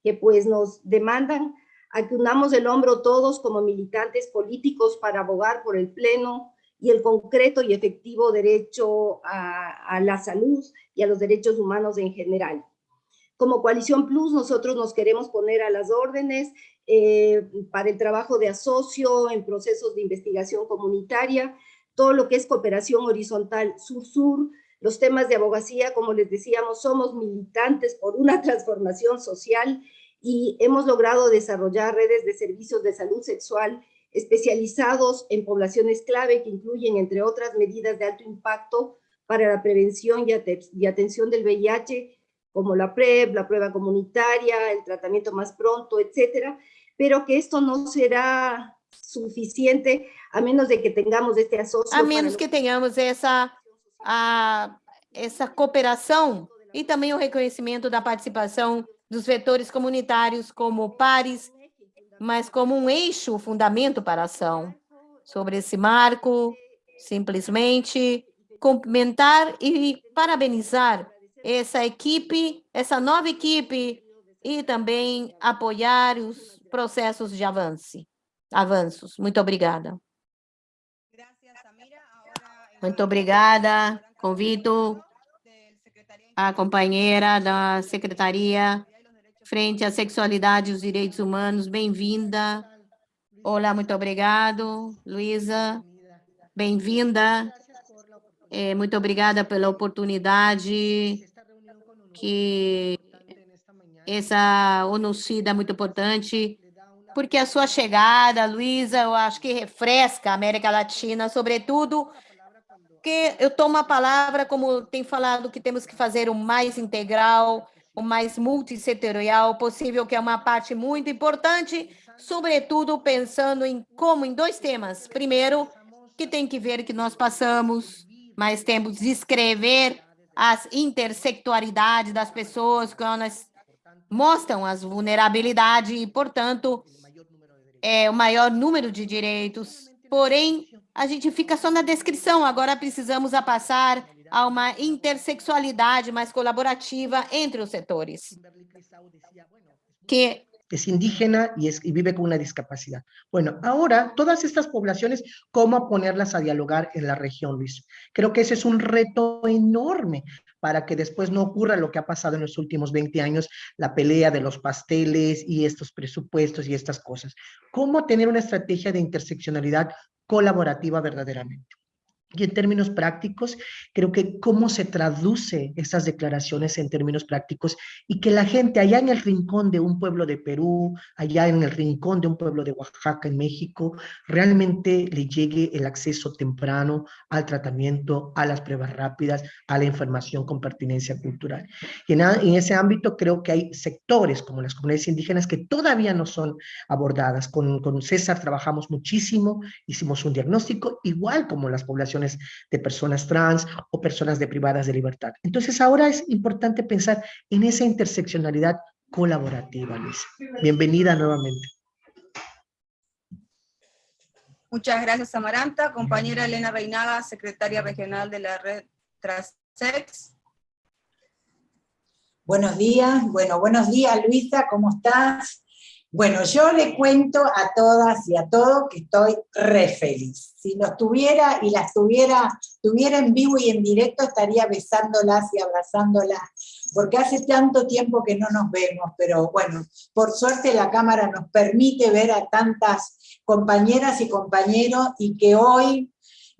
que pues nos demandan a que unamos el hombro todos como militantes políticos para abogar por el pleno y el concreto y efectivo derecho a, la salud y a los derechos humanos en general. Como Coalición Plus, nosotros nos queremos poner a las órdenes eh, para el trabajo de asocio en procesos de investigación comunitaria, todo lo que es cooperación horizontal sur-sur, los temas de abogacía, como les decíamos, somos militantes por una transformación social y hemos logrado desarrollar redes de servicios de salud sexual especializados en poblaciones clave que incluyen, entre otras medidas de alto impacto para la prevención y, atención del VIH, como la PrEP, la prueba comunitaria, el tratamiento más pronto, etcétera, pero que esto no será suficiente a menos de que tengamos este asocio. A menos que tengamos essa, a, essa cooperação e também o reconhecimento da participação dos vetores comunitários como pares mas como um eixo, fundamento para a ação. Sobre esse marco, simplesmente cumprimentar e parabenizar essa equipe, essa nova equipe, e também apoiar os processos de avanço, avanços. Muito obrigada. Muito obrigada. Convido a companheira da Secretaria frente à sexualidade e os direitos humanos. Bem-vinda. Olá, muito obrigado, Luísa. Bem-vinda. É, muito obrigada pela oportunidade que essa ONU-SIDA é muito importante, porque a sua chegada, Luísa, eu acho que refresca a América Latina, sobretudo que eu tomo a palavra como tem falado que temos que fazer o mais integral, o mais multissetorial possível, que é uma parte muito importante, sobretudo pensando em como em dois temas. Primeiro, que tem que ver que nós passamos mais tempo de escrever as intersectualidades das pessoas, que elas mostram as vulnerabilidades e, portanto, é o maior número de direitos. Porém, a gente fica só na descrição, agora precisamos a passar a uma intersexualidade mais colaborativa entre os setores. Que es indígena y, y vive con una discapacidad. Bueno, ahora todas estas poblaciones, ¿cómo ponerlas a dialogar en la región, Luis? Creo que ese es un reto enorme para que después no ocurra lo que ha pasado en los últimos 20 años, la pelea de los pasteles y estos presupuestos y estas cosas. ¿Cómo tener una estrategia de interseccionalidad colaborativa verdaderamente? Y en términos prácticos, creo que cómo se traduce esas declaraciones en términos prácticos y que la gente allá en el rincón de un pueblo de Perú, allá en el rincón de un pueblo de Oaxaca en México, realmente le llegue el acceso temprano al tratamiento, a las pruebas rápidas, a la información con pertinencia cultural. Y en, en ese ámbito creo que hay sectores como las comunidades indígenas que todavía no son abordadas. Con, con César trabajamos muchísimo, hicimos un diagnóstico, igual como las poblaciones de personas trans o personas de privadas de libertad. Entonces ahora es importante pensar en esa interseccionalidad colaborativa, Luis. Bienvenida nuevamente. Muchas gracias, Amaranta. Compañera Elena Reinaga, secretaria regional de la red Trasex. Buenos días, bueno, buenos días Luisa, ¿cómo estás? Bueno, yo le cuento a todas y a todos que estoy re feliz. Si los tuviera y las tuviera, tuviera en vivo y en directo, estaría besándolas y abrazándolas, porque hace tanto tiempo que no nos vemos, pero bueno, por suerte la cámara nos permite ver a tantas compañeras y compañeros y que hoy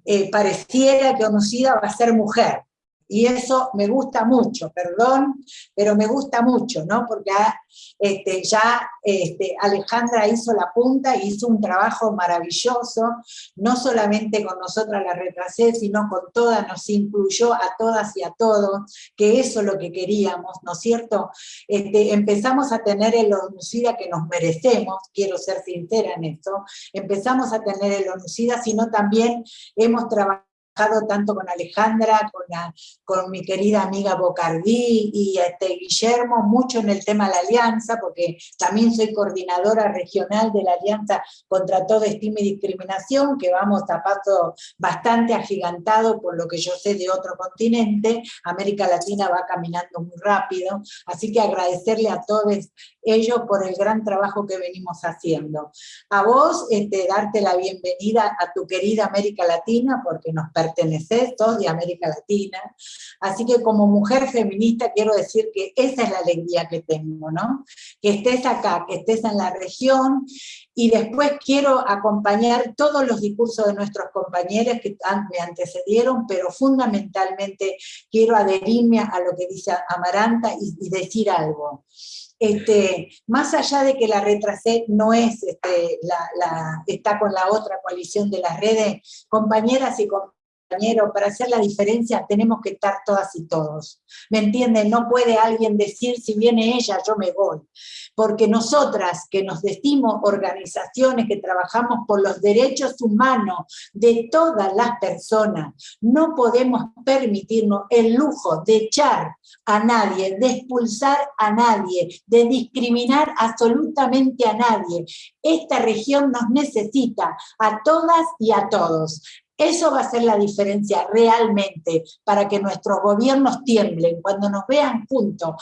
eh, pareciera que Onusida va a ser mujer, y eso me gusta mucho, perdón, pero me gusta mucho, ¿no? Porque este, ya este, Alejandra hizo la punta, hizo un trabajo maravilloso, no solamente con nosotras la retrasé, sino con todas, nos incluyó a todas y a todos, que eso es lo que queríamos, ¿no es cierto? Este, empezamos a tener el onucida que nos merecemos, quiero ser sincera en esto, empezamos a tener el onucida, sino también hemos trabajado tanto con Alejandra, con, con mi querida amiga Bocardí y este, Guillermo, mucho en el tema de la alianza, porque también soy coordinadora regional de la Alianza contra toda estima y discriminación, que vamos a paso bastante agigantado por lo que yo sé de otro continente, América Latina va caminando muy rápido, así que agradecerle a todos ellos por el gran trabajo que venimos haciendo. A vos, este, darte la bienvenida a tu querida América Latina, porque nos perteneces, todos de América Latina, así que como mujer feminista quiero decir que esa es la alegría que tengo, ¿no? Que estés acá, que estés en la región, y después quiero acompañar todos los discursos de nuestros compañeros que me antecedieron, pero fundamentalmente quiero adherirme a lo que dice Amaranta y, decir algo. Este, más allá de que la retrasé no es, este, está con la otra coalición de las redes, compañeras y compañeros, para hacer la diferencia tenemos que estar todas y todos. ¿Me entienden? No puede alguien decir, si viene ella, yo me voy porque nosotras que nos decimos organizaciones que trabajamos por los derechos humanos de todas las personas, no podemos permitirnos el lujo de echar a nadie, de expulsar a nadie, de discriminar absolutamente a nadie. Esta región nos necesita a todas y a todos. Eso va a ser la diferencia realmente para que nuestros gobiernos tiemblen, cuando nos vean juntos,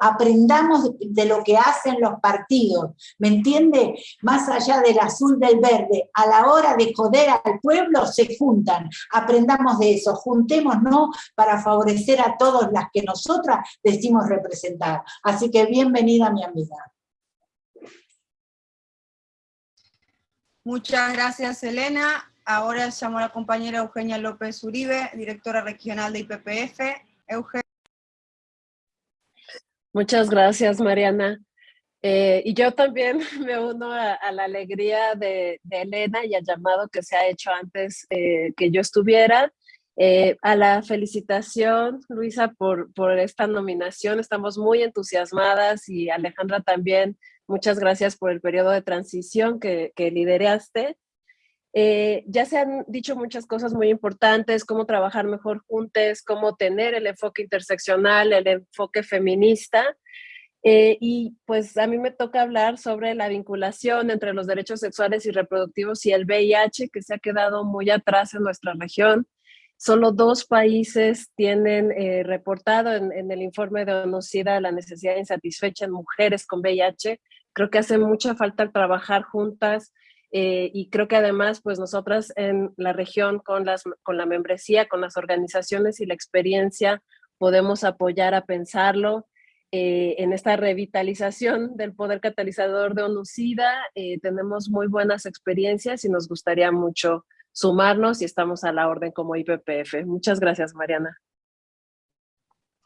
aprendamos de lo que hacen los partidos, ¿me entiende? Más allá del azul del verde, a la hora de joder al pueblo se juntan, aprendamos de eso, juntémonos para favorecer a todos las que nosotras decimos representar. Así que bienvenida mi amiga. Muchas gracias, Elena. Ahora llamo a la compañera Eugenia López Uribe, directora regional de IPPF. Eugenia. Muchas gracias, Mariana. Eh, y yo también me uno a, la alegría de, Elena y al llamado que se ha hecho antes eh, que yo estuviera. Eh, a la felicitación, Luisa, por, por esta nominación. Estamos muy entusiasmadas y Alejandra también. Muchas gracias por el periodo de transición que, que lideraste. Eh, ya se han dicho muchas cosas muy importantes, cómo trabajar mejor juntos, cómo tener el enfoque interseccional, el enfoque feminista. Eh, y pues a mí me toca hablar sobre la vinculación entre los derechos sexuales y reproductivos y el VIH, que se ha quedado muy atrás en nuestra región. Solo dos países tienen eh, reportado en, en, el informe de ONUCIDA la necesidad insatisfecha en mujeres con VIH. Creo que hace mucha falta trabajar juntas eh, y creo que además, pues nosotras en la región con, las, con la membresía, con las organizaciones y la experiencia, podemos apoyar a pensarlo. Eh, en esta revitalización del poder catalizador de ONUCIDA, eh, tenemos muy buenas experiencias y nos gustaría mucho sumarnos y estamos a la orden como IPPF. Muchas gracias, Mariana.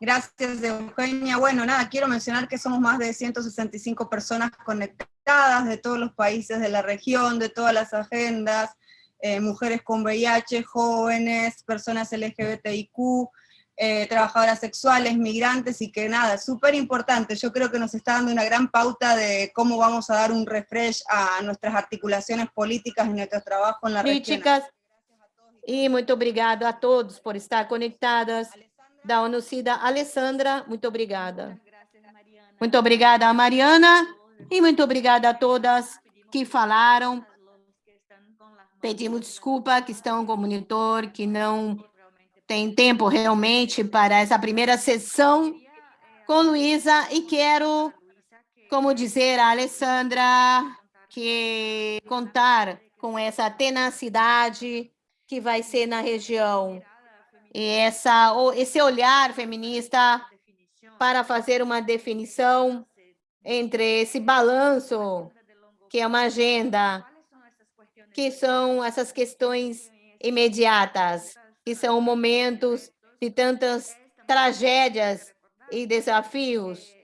Gracias, Eugenia. Bueno, nada, quiero mencionar que somos más de 165 personas conectadas de todos los países de la región, de todas las agendas, eh, mujeres con VIH, jóvenes, personas LGBTIQ, eh, trabajadoras sexuales, migrantes, y que nada, súper importante. Yo creo que nos está dando una gran pauta de cómo vamos a dar un refresh a nuestras articulaciones políticas y nuestro trabajo en la región. Y muy obrigada a todos por estar conectadas. Da ONU-CIDA, Alessandra, muito obrigada. Muito obrigada a Mariana e muito obrigada a todas que falaram. Pedimos desculpa que estão com o monitor, que não tem tempo realmente para essa primeira sessão com Luísa e quero, como dizer a Alessandra, que contar com essa tenacidade que vai ser na região e essa, esse olhar feminista para fazer uma definição entre esse balanço, que é uma agenda, que são essas questões imediatas, que são momentos de tantas tragédias e desafios,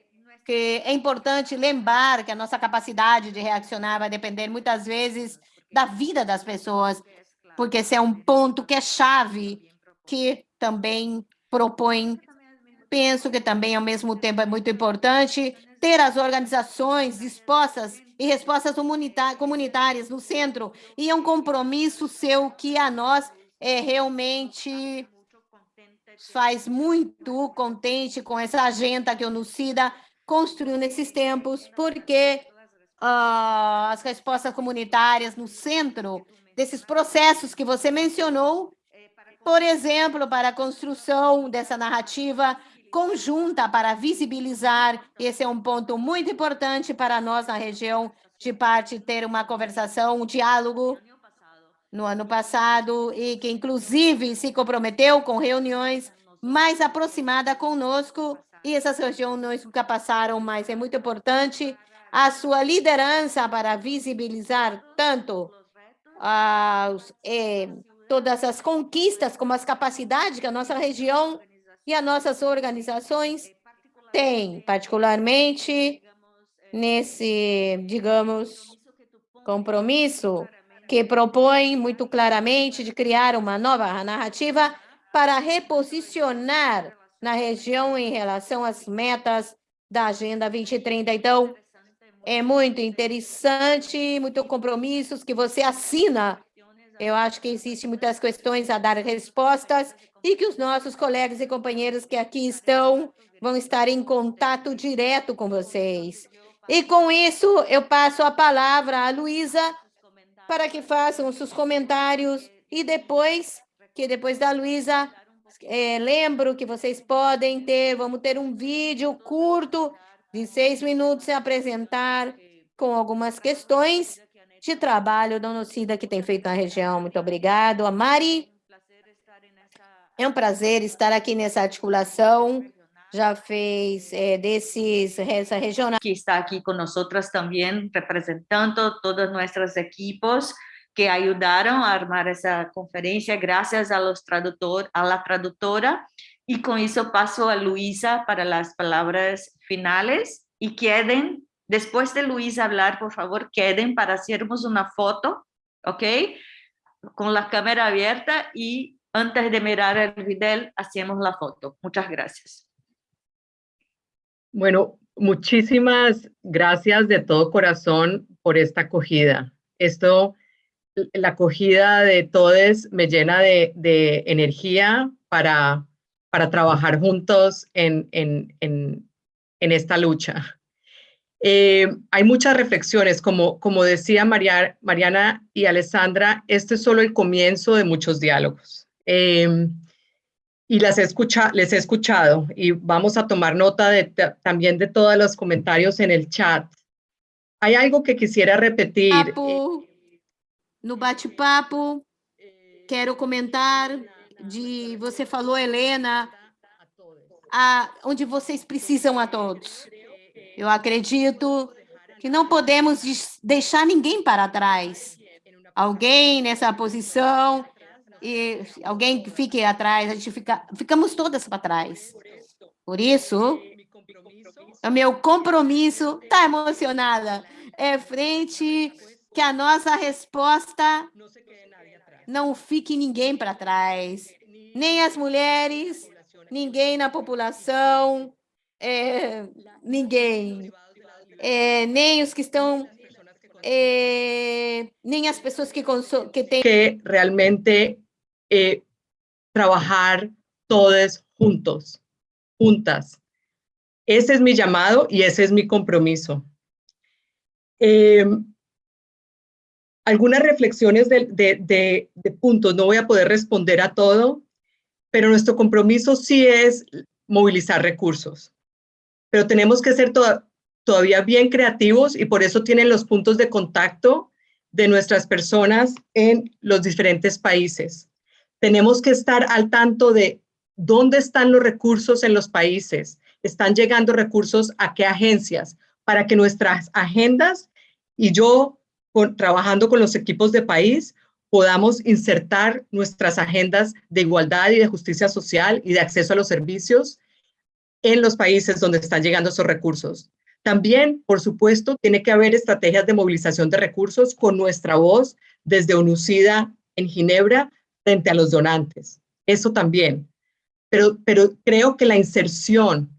que é importante lembrar que a nossa capacidade de reaccionar vai depender muitas vezes da vida das pessoas, porque esse é um ponto que é chave que também propõe, penso que também, ao mesmo tempo, é muito importante ter as organizações dispostas e respostas comunitárias no centro, e é um compromisso seu que a nós é realmente faz muito contente com essa agenda que o Nucida construiu nesses tempos, porque uh, as respostas comunitárias no centro desses processos que você mencionou, por exemplo, para a construção dessa narrativa conjunta para visibilizar, esse é um ponto muito importante para nós na região, de parte ter uma conversação, um diálogo no ano passado e que inclusive se comprometeu com reuniões mais aproximadas conosco e essas reuniões nunca passaram, mas é muito importante a sua liderança para visibilizar tanto as, eh, todas as conquistas como as capacidades que a nossa região e as nossas organizações têm, particularmente nesse, digamos, compromisso que propõe muito claramente de criar uma nova narrativa para reposicionar na região em relação às metas da Agenda 2030. Então, é muito interessante, muitos compromissos que você assina. Eu acho que existem muitas questões a dar respostas e que os nossos colegas e companheiros que aqui estão vão estar em contato direto com vocês. E com isso, eu passo a palavra à Luísa para que façam os seus comentários e depois, que depois da Luísa, é, lembro que vocês podem ter, vamos ter um vídeo curto de seis minutos e apresentar com algumas questões de trabalho da Nocida que tem feito na região. Muito obrigado. A Mari, é um prazer estar aqui nessa articulação já fez eh, desses, essa regional. Que está aqui conosco também, representando todos nossos equipos que ajudaram a armar essa conferência, graças a los tradutor, a la tradutora. E com isso passo a Luísa para as palavras finais e quedem, depois de Luísa falar, por favor, quedem para fazermos uma foto, ok? Com a câmera aberta e antes de mirar el video, hacemos la foto. Muchas gracias. Bueno, muchísimas gracias de todo corazón por esta acogida. Esto, la acogida de todos me llena de, energía para, para trabajar juntos en, esta lucha. Eh, hay muchas reflexiones, como, como decía Mariana y Alessandra, este es solo el comienzo de muchos diálogos. Eh, y las escucha, les he escuchado y vamos a tomar nota también de todos los comentarios en el chat. Hay algo que quisiera repetir. Papo, no bate-papo, quero comentar de, você falou, Helena, a, onde vocês precisam a todos. Eu acredito que não podemos deixar ninguém para trás. Alguém nessa posição e alguém que fique atrás, a gente fica, ficamos todas para trás. Por isso, o meu compromisso, está emocionada, é frente que a nossa resposta não fique ninguém para trás, nem as mulheres, ninguém na população, é, ninguém, é, nem os que estão, é, nem as pessoas que, que têm... Que realmente eh, trabajar todos juntos, juntas. Ese es mi llamado y ese es mi compromiso. Em, algunas reflexiones de, de, de, puntos, no voy a poder responder a todo, pero nuestro compromiso sí es movilizar recursos. Pero tenemos que ser todavía bien creativos y por eso tienen los puntos de contacto de nuestras personas en los diferentes países. Tenemos que estar al tanto de dónde están los recursos en los países, están llegando recursos a qué agencias, para que nuestras agendas y yo, trabajando con los equipos de país, podamos insertar nuestras agendas de igualdad y de justicia social y de acceso a los servicios en los países donde están llegando esos recursos. También, por supuesto, tiene que haber estrategias de movilización de recursos con nuestra voz desde UNUCIDA en Ginebra frente a los donantes. Eso también. Pero, pero creo que la inserción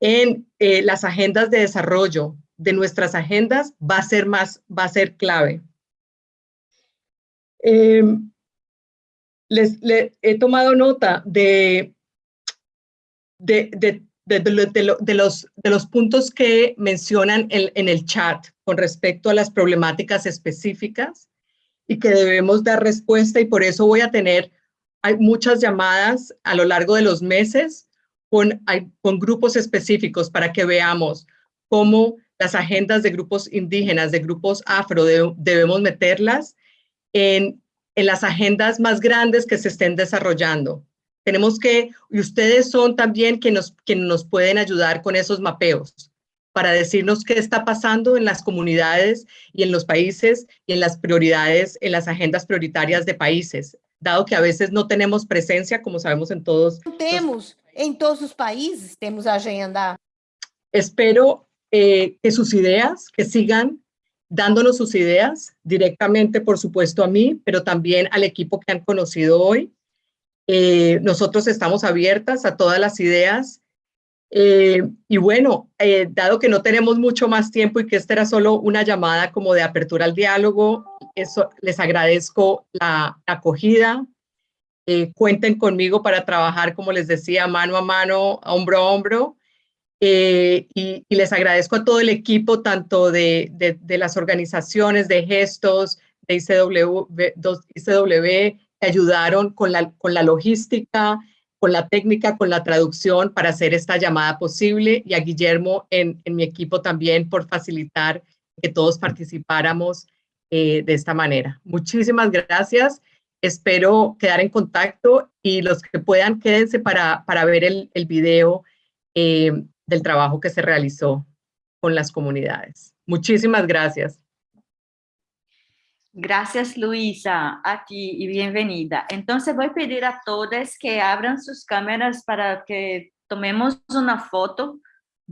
en eh, las agendas de desarrollo de nuestras agendas va a ser más, va a ser clave. Em, les, he tomado nota de, de, de, de, los, de los puntos que mencionan en, el chat con respecto a las problemáticas específicas y que debemos dar respuesta y por eso voy a tener hay muchas llamadas a lo largo de los meses con, con grupos específicos para que veamos cómo las agendas de grupos indígenas, de grupos afro, debemos meterlas en, en las agendas más grandes que se estén desarrollando. Tenemos que, y ustedes son también quienes nos, quienes nos pueden ayudar con esos mapeos para decirnos qué está pasando en las comunidades y en los países y en las prioridades, en las agendas prioritarias de países dado que a veces no tenemos presencia, como sabemos en todos. Temos, en todos los países tenemos agenda. Espero eh, que sus ideas, que sigan dándonos sus ideas directamente, por supuesto, a mí, pero también al equipo que han conocido hoy. Eh, nosotros estamos abiertas a todas las ideas. Eh, y bueno, dado que no tenemos mucho más tiempo y que esta era solo una llamada como de apertura al diálogo, eso, les agradezco la, acogida. Eh, cuenten conmigo para trabajar, como les decía, mano a mano, hombro a hombro. Eh, y, les agradezco a todo el equipo, tanto de, de, las organizaciones de gestos, de ICW, ICW, ayudaron con la, con la logística, con la técnica, con la traducción para hacer esta llamada posible y a Guillermo en, en mi equipo también por facilitar que todos participáramos eh, de esta manera. Muchísimas gracias. Espero quedar en contacto y los que puedan quédense para, para ver el, el video eh, del trabajo que se realizó con las comunidades. Muchísimas gracias. Gracias, Luisa, a ti y bienvenida. Entonces voy a pedir a todos que abran sus cámaras para que tomemos una foto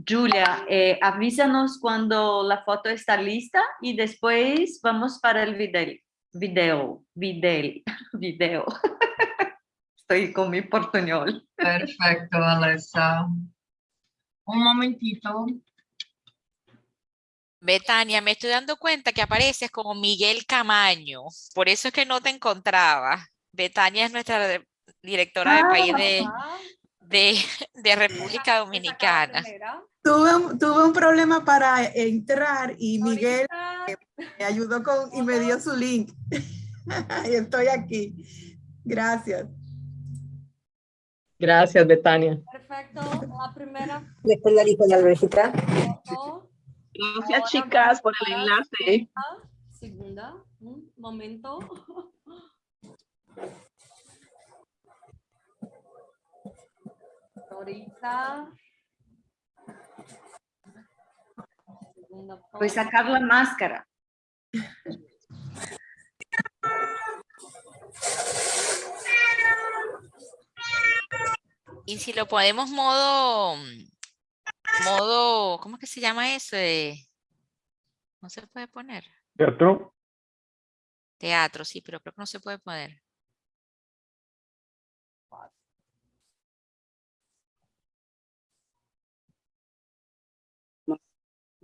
Julia, eh, avísanos cuando la foto está lista y después vamos para el video. Video, video, video. Estoy con mi portuñol. Perfecto, Alessa. Un momentito. Betania, me estoy dando cuenta que apareces como Miguel Camaño. Por eso es que no te encontraba. Betania es nuestra directora de país de, de, de República Dominicana. Tuve un, tuve un problema para entrar y Miguel me ayudó con y me dio su link. y estoy aquí. Gracias. Gracias, Betania. Perfecto. La primera. Después la lista de la Gracias, chicas, por el enlace. Segunda, un momento. Ahorita. Voy a sacar la máscara. Y si lo podemos modo, modo, ¿cómo es que se llama eso? no se puede poner. Teatro. Teatro, sí, pero creo que no se puede poner.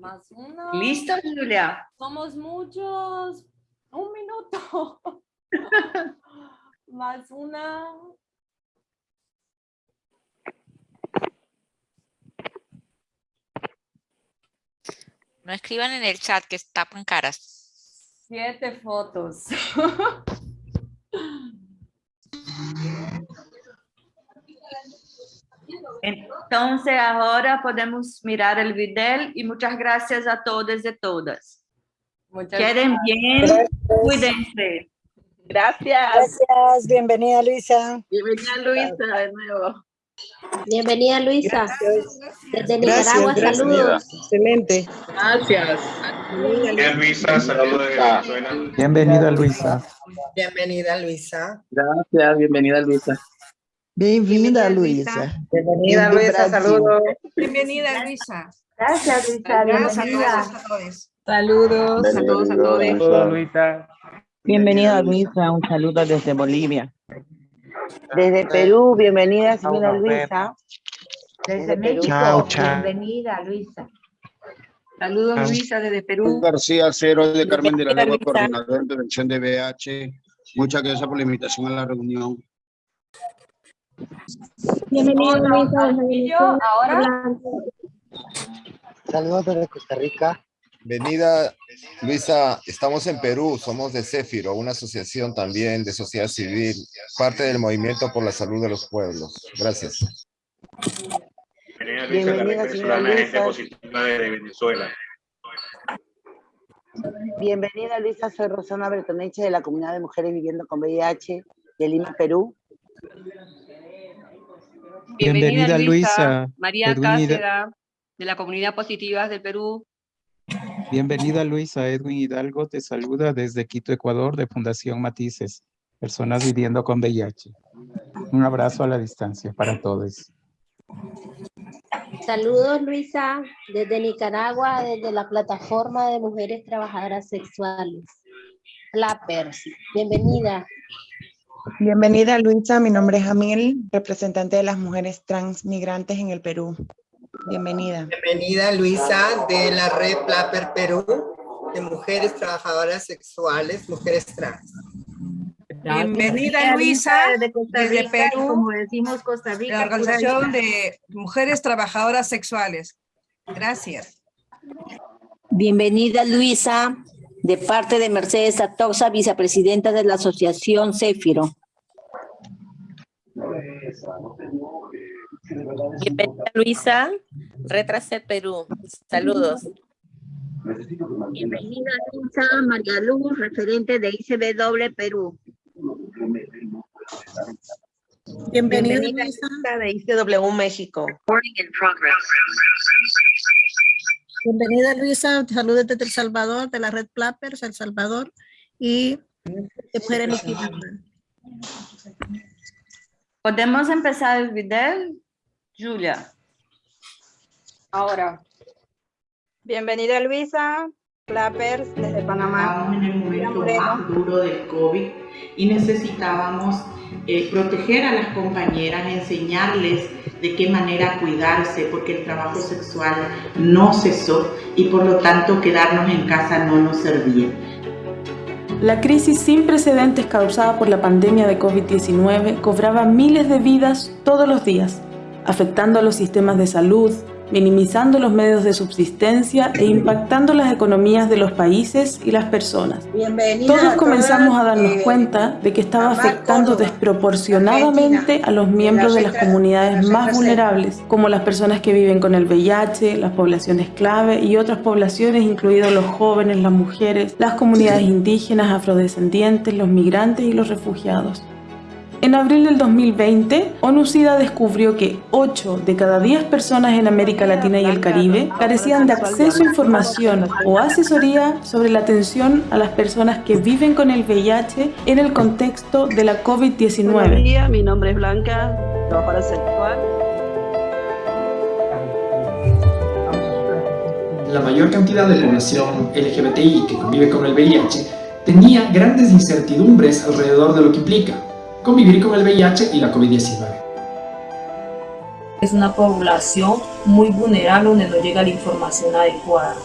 Más una. ¿Listo, Julia? Somos muchos. Un minuto. Más una. No escriban en el chat que tapan caras. Siete fotos. Entonces ahora podemos mirar el video y muchas gracias a todos y todas. Muchas Queden bien, cuídense. Gracias. Gracias, bienvenida Luisa. Bienvenida Luisa de nuevo. Bienvenida Luisa. Desde Nicaragua, saludos. Excelente. Gracias. Bienvenida Luisa, saludos. Bienvenida Luisa. Bienvenida Luisa. Gracias, bienvenida Luisa. Bienvenida, Luisa. Bienvenida, Luisa, saludos. Bienvenida, Luisa. Gracias, Luisa. Saludos a todos, a todos. Saludos, Luisa. Bienvenida, Luisa. Un saludo desde Bolivia. Desde Perú, bienvenida, señora Luisa. Desde México, Chao, chao. bienvenida, Luisa. Saludos, Luisa, desde Perú. García Cero de Carmen de la Luisa. coordinador de dirección de BH. Muchas gracias por la invitación a la reunión. Bienvenido, ahora. Saludos desde Costa Rica. Bienvenida, Luisa. Estamos en Perú, somos de Céfiro, una asociación también de sociedad civil, parte del movimiento por la salud de los pueblos. Gracias. Bienvenida, Luisa, gente positiva de Venezuela. Bienvenida, Luisa. Soy Rosana Bertoneche de la Comunidad de Mujeres Viviendo con VIH de Lima, Perú. Bienvenida, Luisa. María Edwin Hida- Cáceres, de la Comunidad Positivas del Perú. Bienvenida, Luisa. Edwin Hidalgo te saluda desde Quito, Ecuador, de Fundación Matices, Personas Viviendo con VIH. Un abrazo a la distancia para todos. Saludos, Luisa, desde Nicaragua, desde la plataforma de mujeres trabajadoras sexuales. Flappers, bienvenida. Bienvenida Luisa, mi nombre es Amil, representante de las mujeres transmigrantes en el Perú. Bienvenida. Bienvenida Luisa de la red Plapper Perú de mujeres trabajadoras sexuales, mujeres trans. Bienvenida Luisa, desde Costa desde Perú, como decimos Costa Rica, la Organización de Mujeres Trabajadoras Sexuales. Gracias. Bienvenida Luisa, de parte de Mercedes Atoxa, vicepresidenta de la Asociación Céfiro. Bienvenida Luisa, Retrasé Perú. Saludos. Bienvenida, Luisa, María Luz, referente de ICBW Perú. Bienvenida, Luisa de ICW México. Bienvenida Luisa, saludos desde El Salvador, de la red Plappers, El Salvador y de Mujeres. ¿Podemos empezar el video? Julia. Ahora. Bienvenida Luisa, Clappers desde Panamá. en el momento más duro del COVID y necesitábamos eh, proteger a las compañeras, enseñarles de qué manera cuidarse, porque el trabajo sexual no cesó y por lo tanto quedarnos en casa no nos servía. La crisis sin precedentes causada por la pandemia de COVID-19 cobraba miles de vidas todos los días, afectando a los sistemas de salud, minimizando los medios de subsistencia e impactando las economías de los países y las personas. Bienvenida Todos comenzamos a darnos eh, cuenta de que estaba afectando Córdoba, desproporcionadamente a los miembros de las comunidades más vulnerables, como las personas que viven con el VIH, las poblaciones clave y otras poblaciones, incluidos los jóvenes, las mujeres, las comunidades indígenas, afrodescendientes, los migrantes y los refugiados. En abril del 2020, ONU-SIDA descubrió que 8 de cada 10 personas en América Latina y el Caribe carecían de acceso a información o asesoría sobre la atención a las personas que viven con el VIH en el contexto de la Buenos COVID-19. días, mi nombre es Blanca, trabajadora sexual. La mayor cantidad de población LGBTI que convive con el VIH tenía grandes incertidumbres alrededor de lo que implica convivir con el VIH y la COVID-19. Es una población muy vulnerable donde no llega la información adecuada.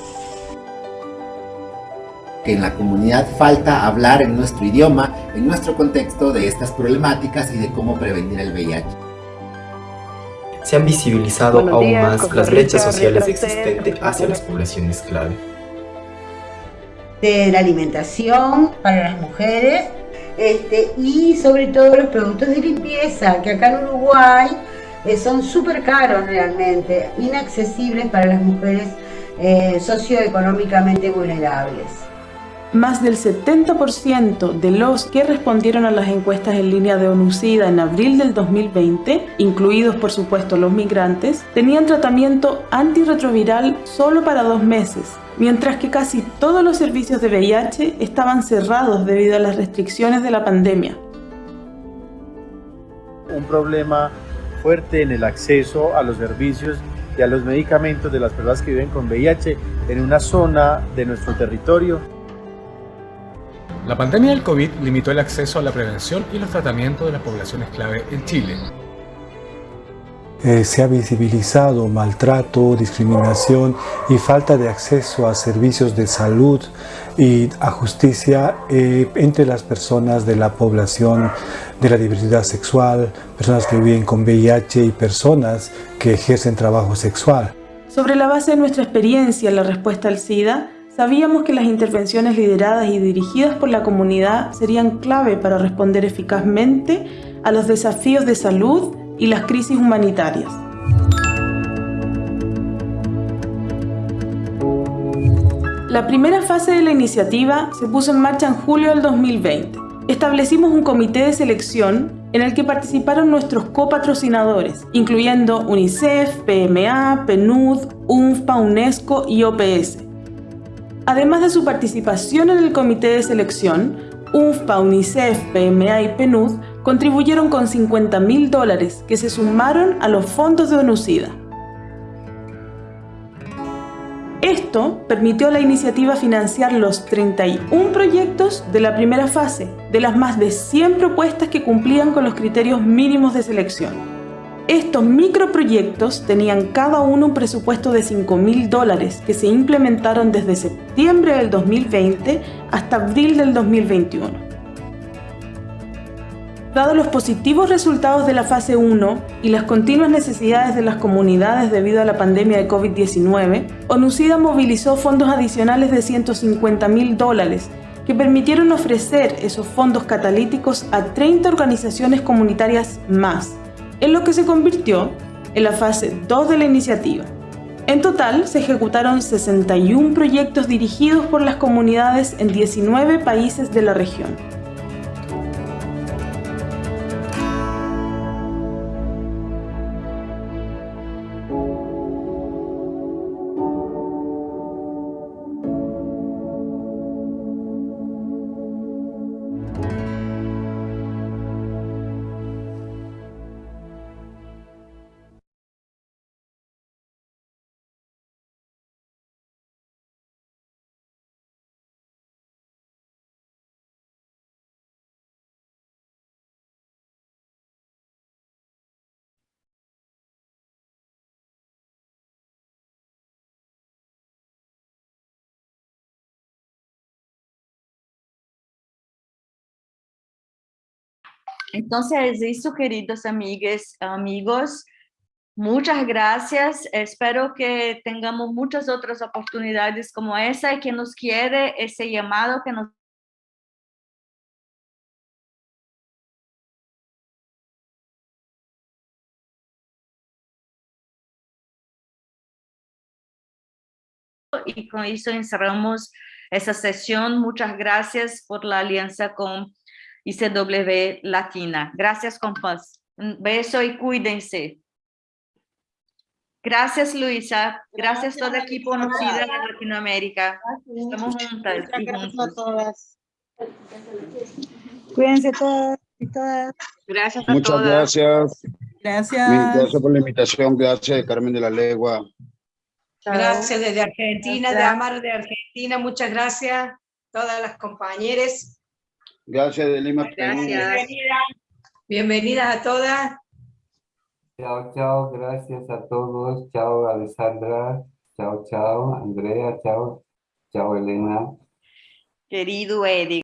que en la comunidad falta hablar en nuestro idioma, en nuestro contexto de estas problemáticas y de cómo prevenir el VIH. Se han visibilizado Buenos aún días, más Costa las brechas sociales existentes hacia las poblaciones clave. de la alimentación para las mujeres este, y sobre todo los productos de limpieza, que acá en Uruguay eh, son súper caros realmente, inaccesibles para las mujeres eh, socioeconómicamente vulnerables. Más del 70% de los que respondieron a las encuestas en línea de ONU-SIDA en abril del 2020, incluidos por supuesto los migrantes, tenían tratamiento antirretroviral solo para dos meses, mientras que casi todos los servicios de VIH estaban cerrados debido a las restricciones de la pandemia. un problema fuerte en el acceso a los servicios y a los medicamentos de las personas que viven con VIH en una zona de nuestro territorio. La pandemia del COVID limitó el acceso a la prevención y los tratamientos de las poblaciones clave en Chile. Eh, se ha visibilizado maltrato, discriminación y falta de acceso a servicios de salud y a justicia eh, entre las personas de la población de la diversidad sexual, personas que viven con VIH y personas que ejercen trabajo sexual. Sobre la base de nuestra experiencia en la respuesta al SIDA, sabíamos que las intervenciones lideradas y dirigidas por la comunidad serían clave para responder eficazmente a los desafíos de salud y las crisis humanitarias. La primera fase de la iniciativa se puso en marcha en julio del 2020. Establecimos un comité de selección en el que participaron nuestros copatrocinadores, incluyendo UNICEF, PMA, PNUD, UNFPA, UNESCO y OPS. Además de su participación en el comité de selección, UNFPA, UNICEF, PMA y PNUD contribuyeron con 50 mil dólares que se sumaron a los fondos de ONUCIDA. Esto permitió a la iniciativa financiar los 31 proyectos de la primera fase, de las más de 100 propuestas que cumplían con los criterios mínimos de selección. Estos microproyectos tenían cada uno un presupuesto de 5 mil dólares que se implementaron desde septiembre del 2020 hasta abril del 2021. Dado los positivos resultados de la fase 1 y las continuas necesidades de las comunidades debido a la pandemia de COVID-19, ONUCIDA movilizó fondos adicionales de 150 mil dólares que permitieron ofrecer esos fondos catalíticos a 30 organizaciones comunitarias más, en lo que se convirtió en la fase 2 de la iniciativa. En total, se ejecutaron 61 proyectos dirigidos por las comunidades en 19 países de la región. Entonces, eso, queridos amigos, amigos, muchas gracias. Espero que tengamos muchas otras oportunidades como esa y que nos quiere ese llamado que nos y con eso encerramos esa sesión. Muchas gracias por la alianza con ICW Latina. Gracias, compas. Un beso y cuídense. Gracias, Luisa. Gracias, todo el equipo conocido de Latinoamérica. Estamos juntas y juntos. todas. Cuídense todos y todas. Gracias a Muchas todas. gracias. Gracias. Gracias por la invitación. Gracias, Carmen de la Legua. Gracias desde Argentina, de Amar de Argentina, muchas gracias. Todas las compañeras. Gracias de Lima, Perú. Bienvenidas. Bienvenidas a todas. Chao, chao, gracias a todos. Chao, Alessandra. Chao, chao, Andrea. Chao, chao, Elena. Querido Eric.